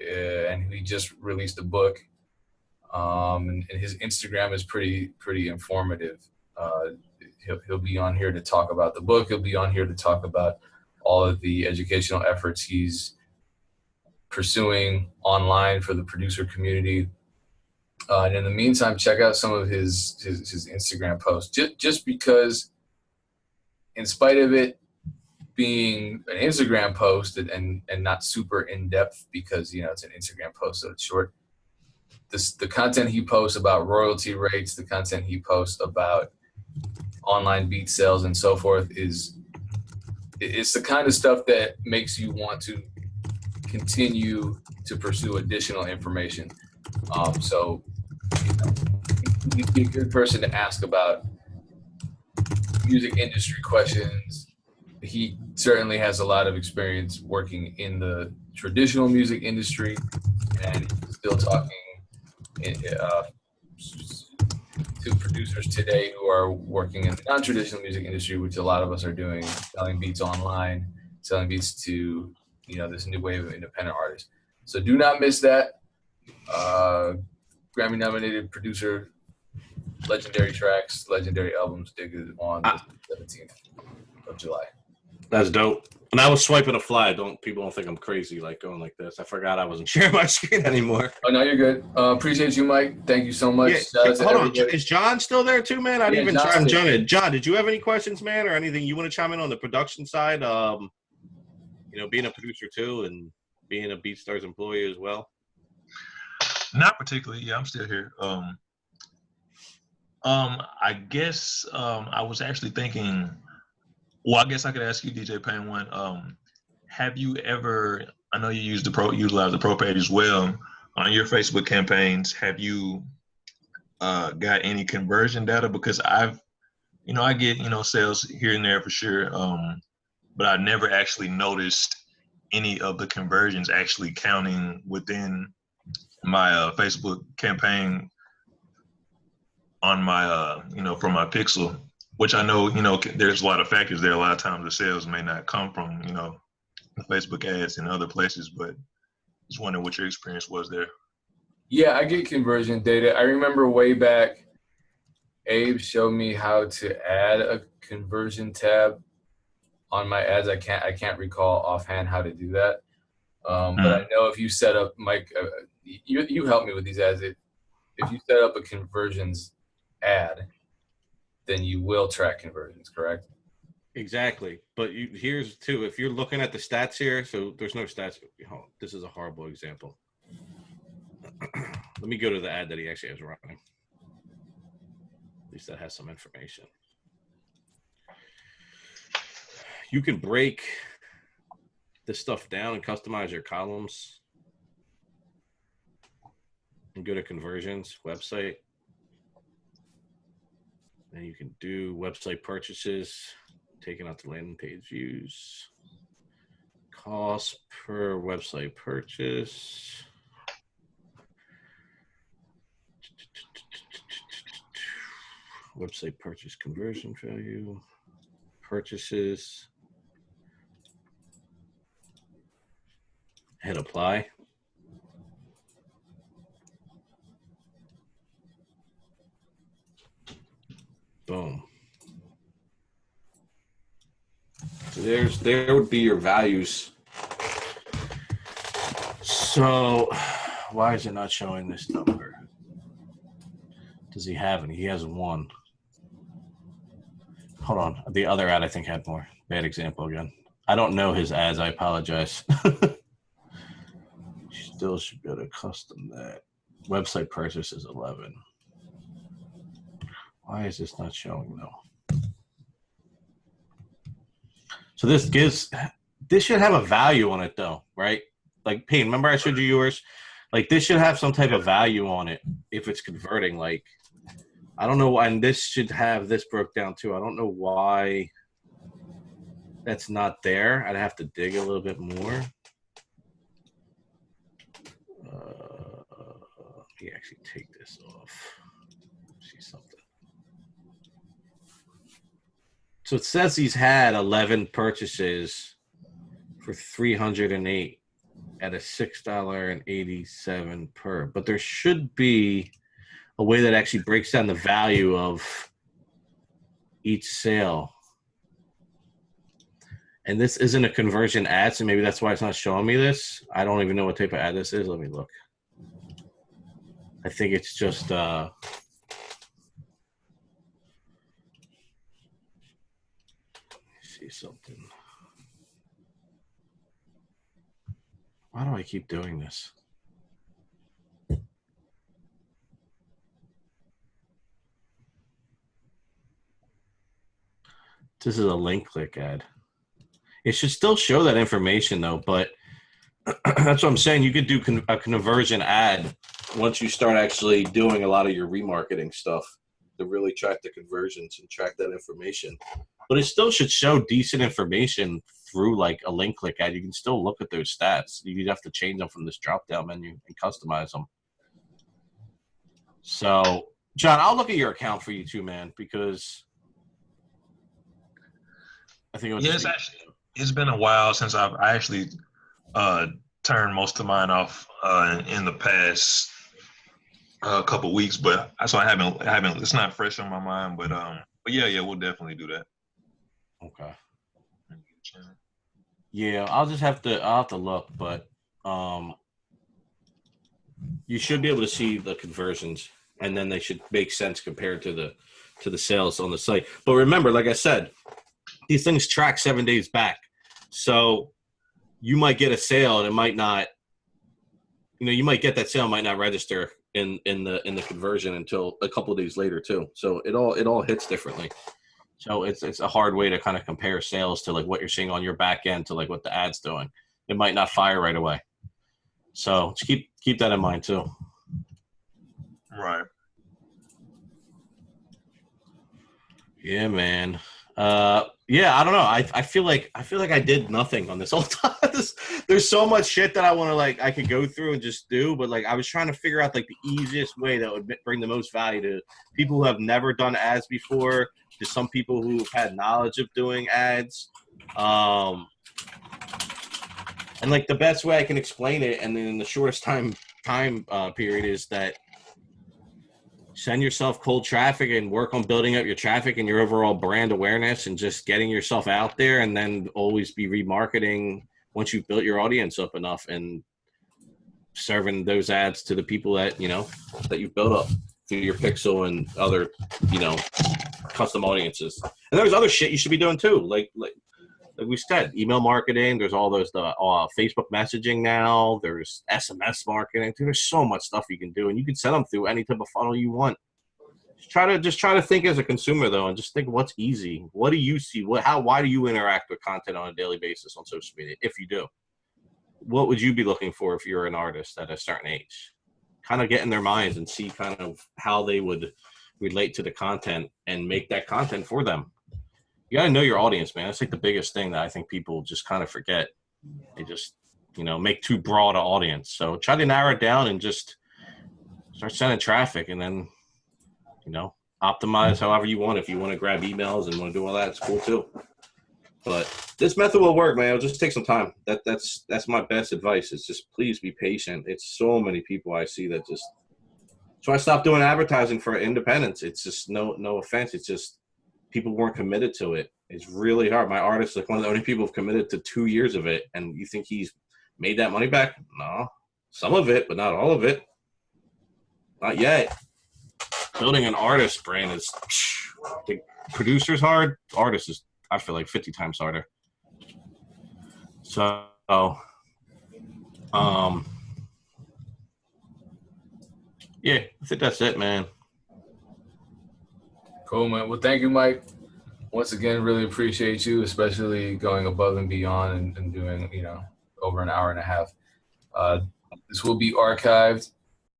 uh, and he just released a book. Um, and, and his Instagram is pretty pretty informative. Uh, he'll, he'll be on here to talk about the book. He'll be on here to talk about all of the educational efforts he's pursuing online for the producer community. Uh, and in the meantime, check out some of his his, his Instagram posts. Just just because, in spite of it being an Instagram post and and, and not super in depth, because you know it's an Instagram post, so it's short. This the content he posts about royalty rates, the content he posts about online beat sales and so forth is it's the kind of stuff that makes you want to continue to pursue additional information. Um, so, you know, be a good person to ask about music industry questions. He certainly has a lot of experience working in the traditional music industry, and still talking uh, to producers today who are working in the non-traditional music industry, which a lot of us are doing, selling beats online, selling beats to you know this new wave of independent artists. So do not miss that. Uh, Grammy nominated producer, legendary tracks, legendary albums. Digger on the 17th of July. That's dope. And I was swiping a fly. Don't people don't think I'm crazy like going like this. I forgot I wasn't sharing my screen anymore. Oh no, you're good. Uh, appreciate you, Mike. Thank you so much. Yeah, hold on. Is John still there too, man? I didn't Yeah, even try and John's John in. John, did you have any questions, man, or anything you want to chime in on the production side? Um, you know, being a producer too and being a BeatStars employee as well. Not particularly. Yeah, I'm still here. Um, um, I guess um, I was actually thinking. Well, I guess I could ask you, DJ Pain, one. Um, have you ever? I know you use the pro, utilize the pro page as well on your Facebook campaigns. Have you uh, got any conversion data? Because I've, you know, I get you know sales here and there for sure, um, but I never actually noticed any of the conversions actually counting within my uh, Facebook campaign on my uh, you know from my pixel which i know you know there's a lot of factors there a lot of times the sales may not come from you know the facebook ads and other places but just wondering what your experience was there Yeah, I get conversion data. I remember way back, Abe showed me how to add a conversion tab on my ads. I can't I can't recall offhand how to do that, um, but I know if you set up Mike, uh, you you help me with these ads. If if you set up a conversions ad, then you will track conversions. Correct? Exactly. But you, here's too, if you're looking at the stats here, so there's no stats. This is a horrible example. Let me go to the ad that he actually has running. At least that has some information. You can break this stuff down and customize your columns and go to conversions website. And you can do website purchases taking out the landing page views. Cost per website purchase. Website purchase conversion value. Purchases. Hit apply. Boom. So there's there would be your values. So why is it not showing this number? Does he have any? He has one. Hold on. The other ad I think had more. Bad example again. I don't know his ads. I apologize. Still should be able to custom that. Website purchase is 11. Why is this not showing though? So this gives this should have a value on it though, right? Like Pain, remember I showed you yours? Like this should have some type of value on it if it's converting. Like I don't know why and this should have this broke down too. I don't know why that's not there. I'd have to dig a little bit more. Uh, let me actually take this off. See something. So it says he's had 11 purchases for 308. at a six dollar and eighty seven per. But there should be a way that actually breaks down the value of each sale. And this isn't a conversion ad, so maybe that's why it's not showing me this. I don't even know what type of ad this is. Let me look. I think it's just uh something. Why do I keep doing this? This is a link click ad. It should still show that information though, but that's what I'm saying. You could do con- a conversion ad once you start actually doing a lot of your remarketing stuff to really track the conversions and track that information. But it still should show decent information through like a link click ad. You can still look at those stats. You'd have to change them from this drop down menu and customize them. So, John, I'll look at your account for you too, man, because I think it was Yeah, it's actually it's been a while since I've I actually uh, turned most of mine off uh, in, in the past uh, couple weeks, but so I haven't I haven't it's not fresh on my mind, but um but yeah yeah we'll definitely do that. Okay. Yeah, I'll just have to I'll have to look, but um you should be able to see the conversions and then they should make sense compared to the to the sales on the site. But remember, like I said, these things track 7 days back. So you might get a sale and it might not you know, you might get that sale might not register in in the in the conversion until a couple days later too. So it all it all hits differently. So it's it's a hard way to kind of compare sales to like what you're seeing on your back end to like what the ad's doing. It might not fire right away. So just keep keep that in mind too. Right. Yeah, man. Uh, yeah, I don't know. I, I feel like I feel like I did nothing on this whole time. There's so much shit that I want to like I could go through and just do, but like I was trying to figure out like the easiest way that would bring the most value to people who have never done ads before, to some people who've had knowledge of doing ads. Um, and like the best way I can explain it, and then in the shortest time time uh, period is that send yourself cold traffic and work on building up your traffic and your overall brand awareness and just getting yourself out there and then always be remarketing once you've built your audience up enough and serving those ads to the people that you know that you've built up through your pixel and other you know custom audiences. And there's other shit you should be doing too like like like we said email marketing there's all those the uh, facebook messaging now there's sms marketing there's so much stuff you can do and you can send them through any type of funnel you want. Just try to just try to think as a consumer though and just think what's easy. What do you see? What how why do you interact with content on a daily basis on social media if you do? What would you be looking for if you're an artist at a certain age? Kind of get in their minds and see kind of how they would relate to the content and make that content for them you gotta know your audience, man. That's like the biggest thing that I think people just kind of forget. They just, you know, make too broad an audience. So try to narrow it down and just start sending traffic, and then, you know, optimize however you want. If you want to grab emails and want to do all that, it's cool too. But this method will work, man. It'll just take some time. That that's that's my best advice. Is just please be patient. It's so many people I see that just. So I stopped doing advertising for independence. It's just no no offense. It's just people weren't committed to it. It's really hard. My artist is like one of the only people who've committed to two years of it, and you think he's made that money back? No, some of it, but not all of it. Not yet. Building an artist brand is the producer's hard. Artist is, I feel like, fifty times harder. So, um, yeah, I think that's it, man. Cool, man. Well, thank you, Mike. Once again, really appreciate you, especially going above and beyond and, and doing, you know, over an hour and a half. Uh, this will be archived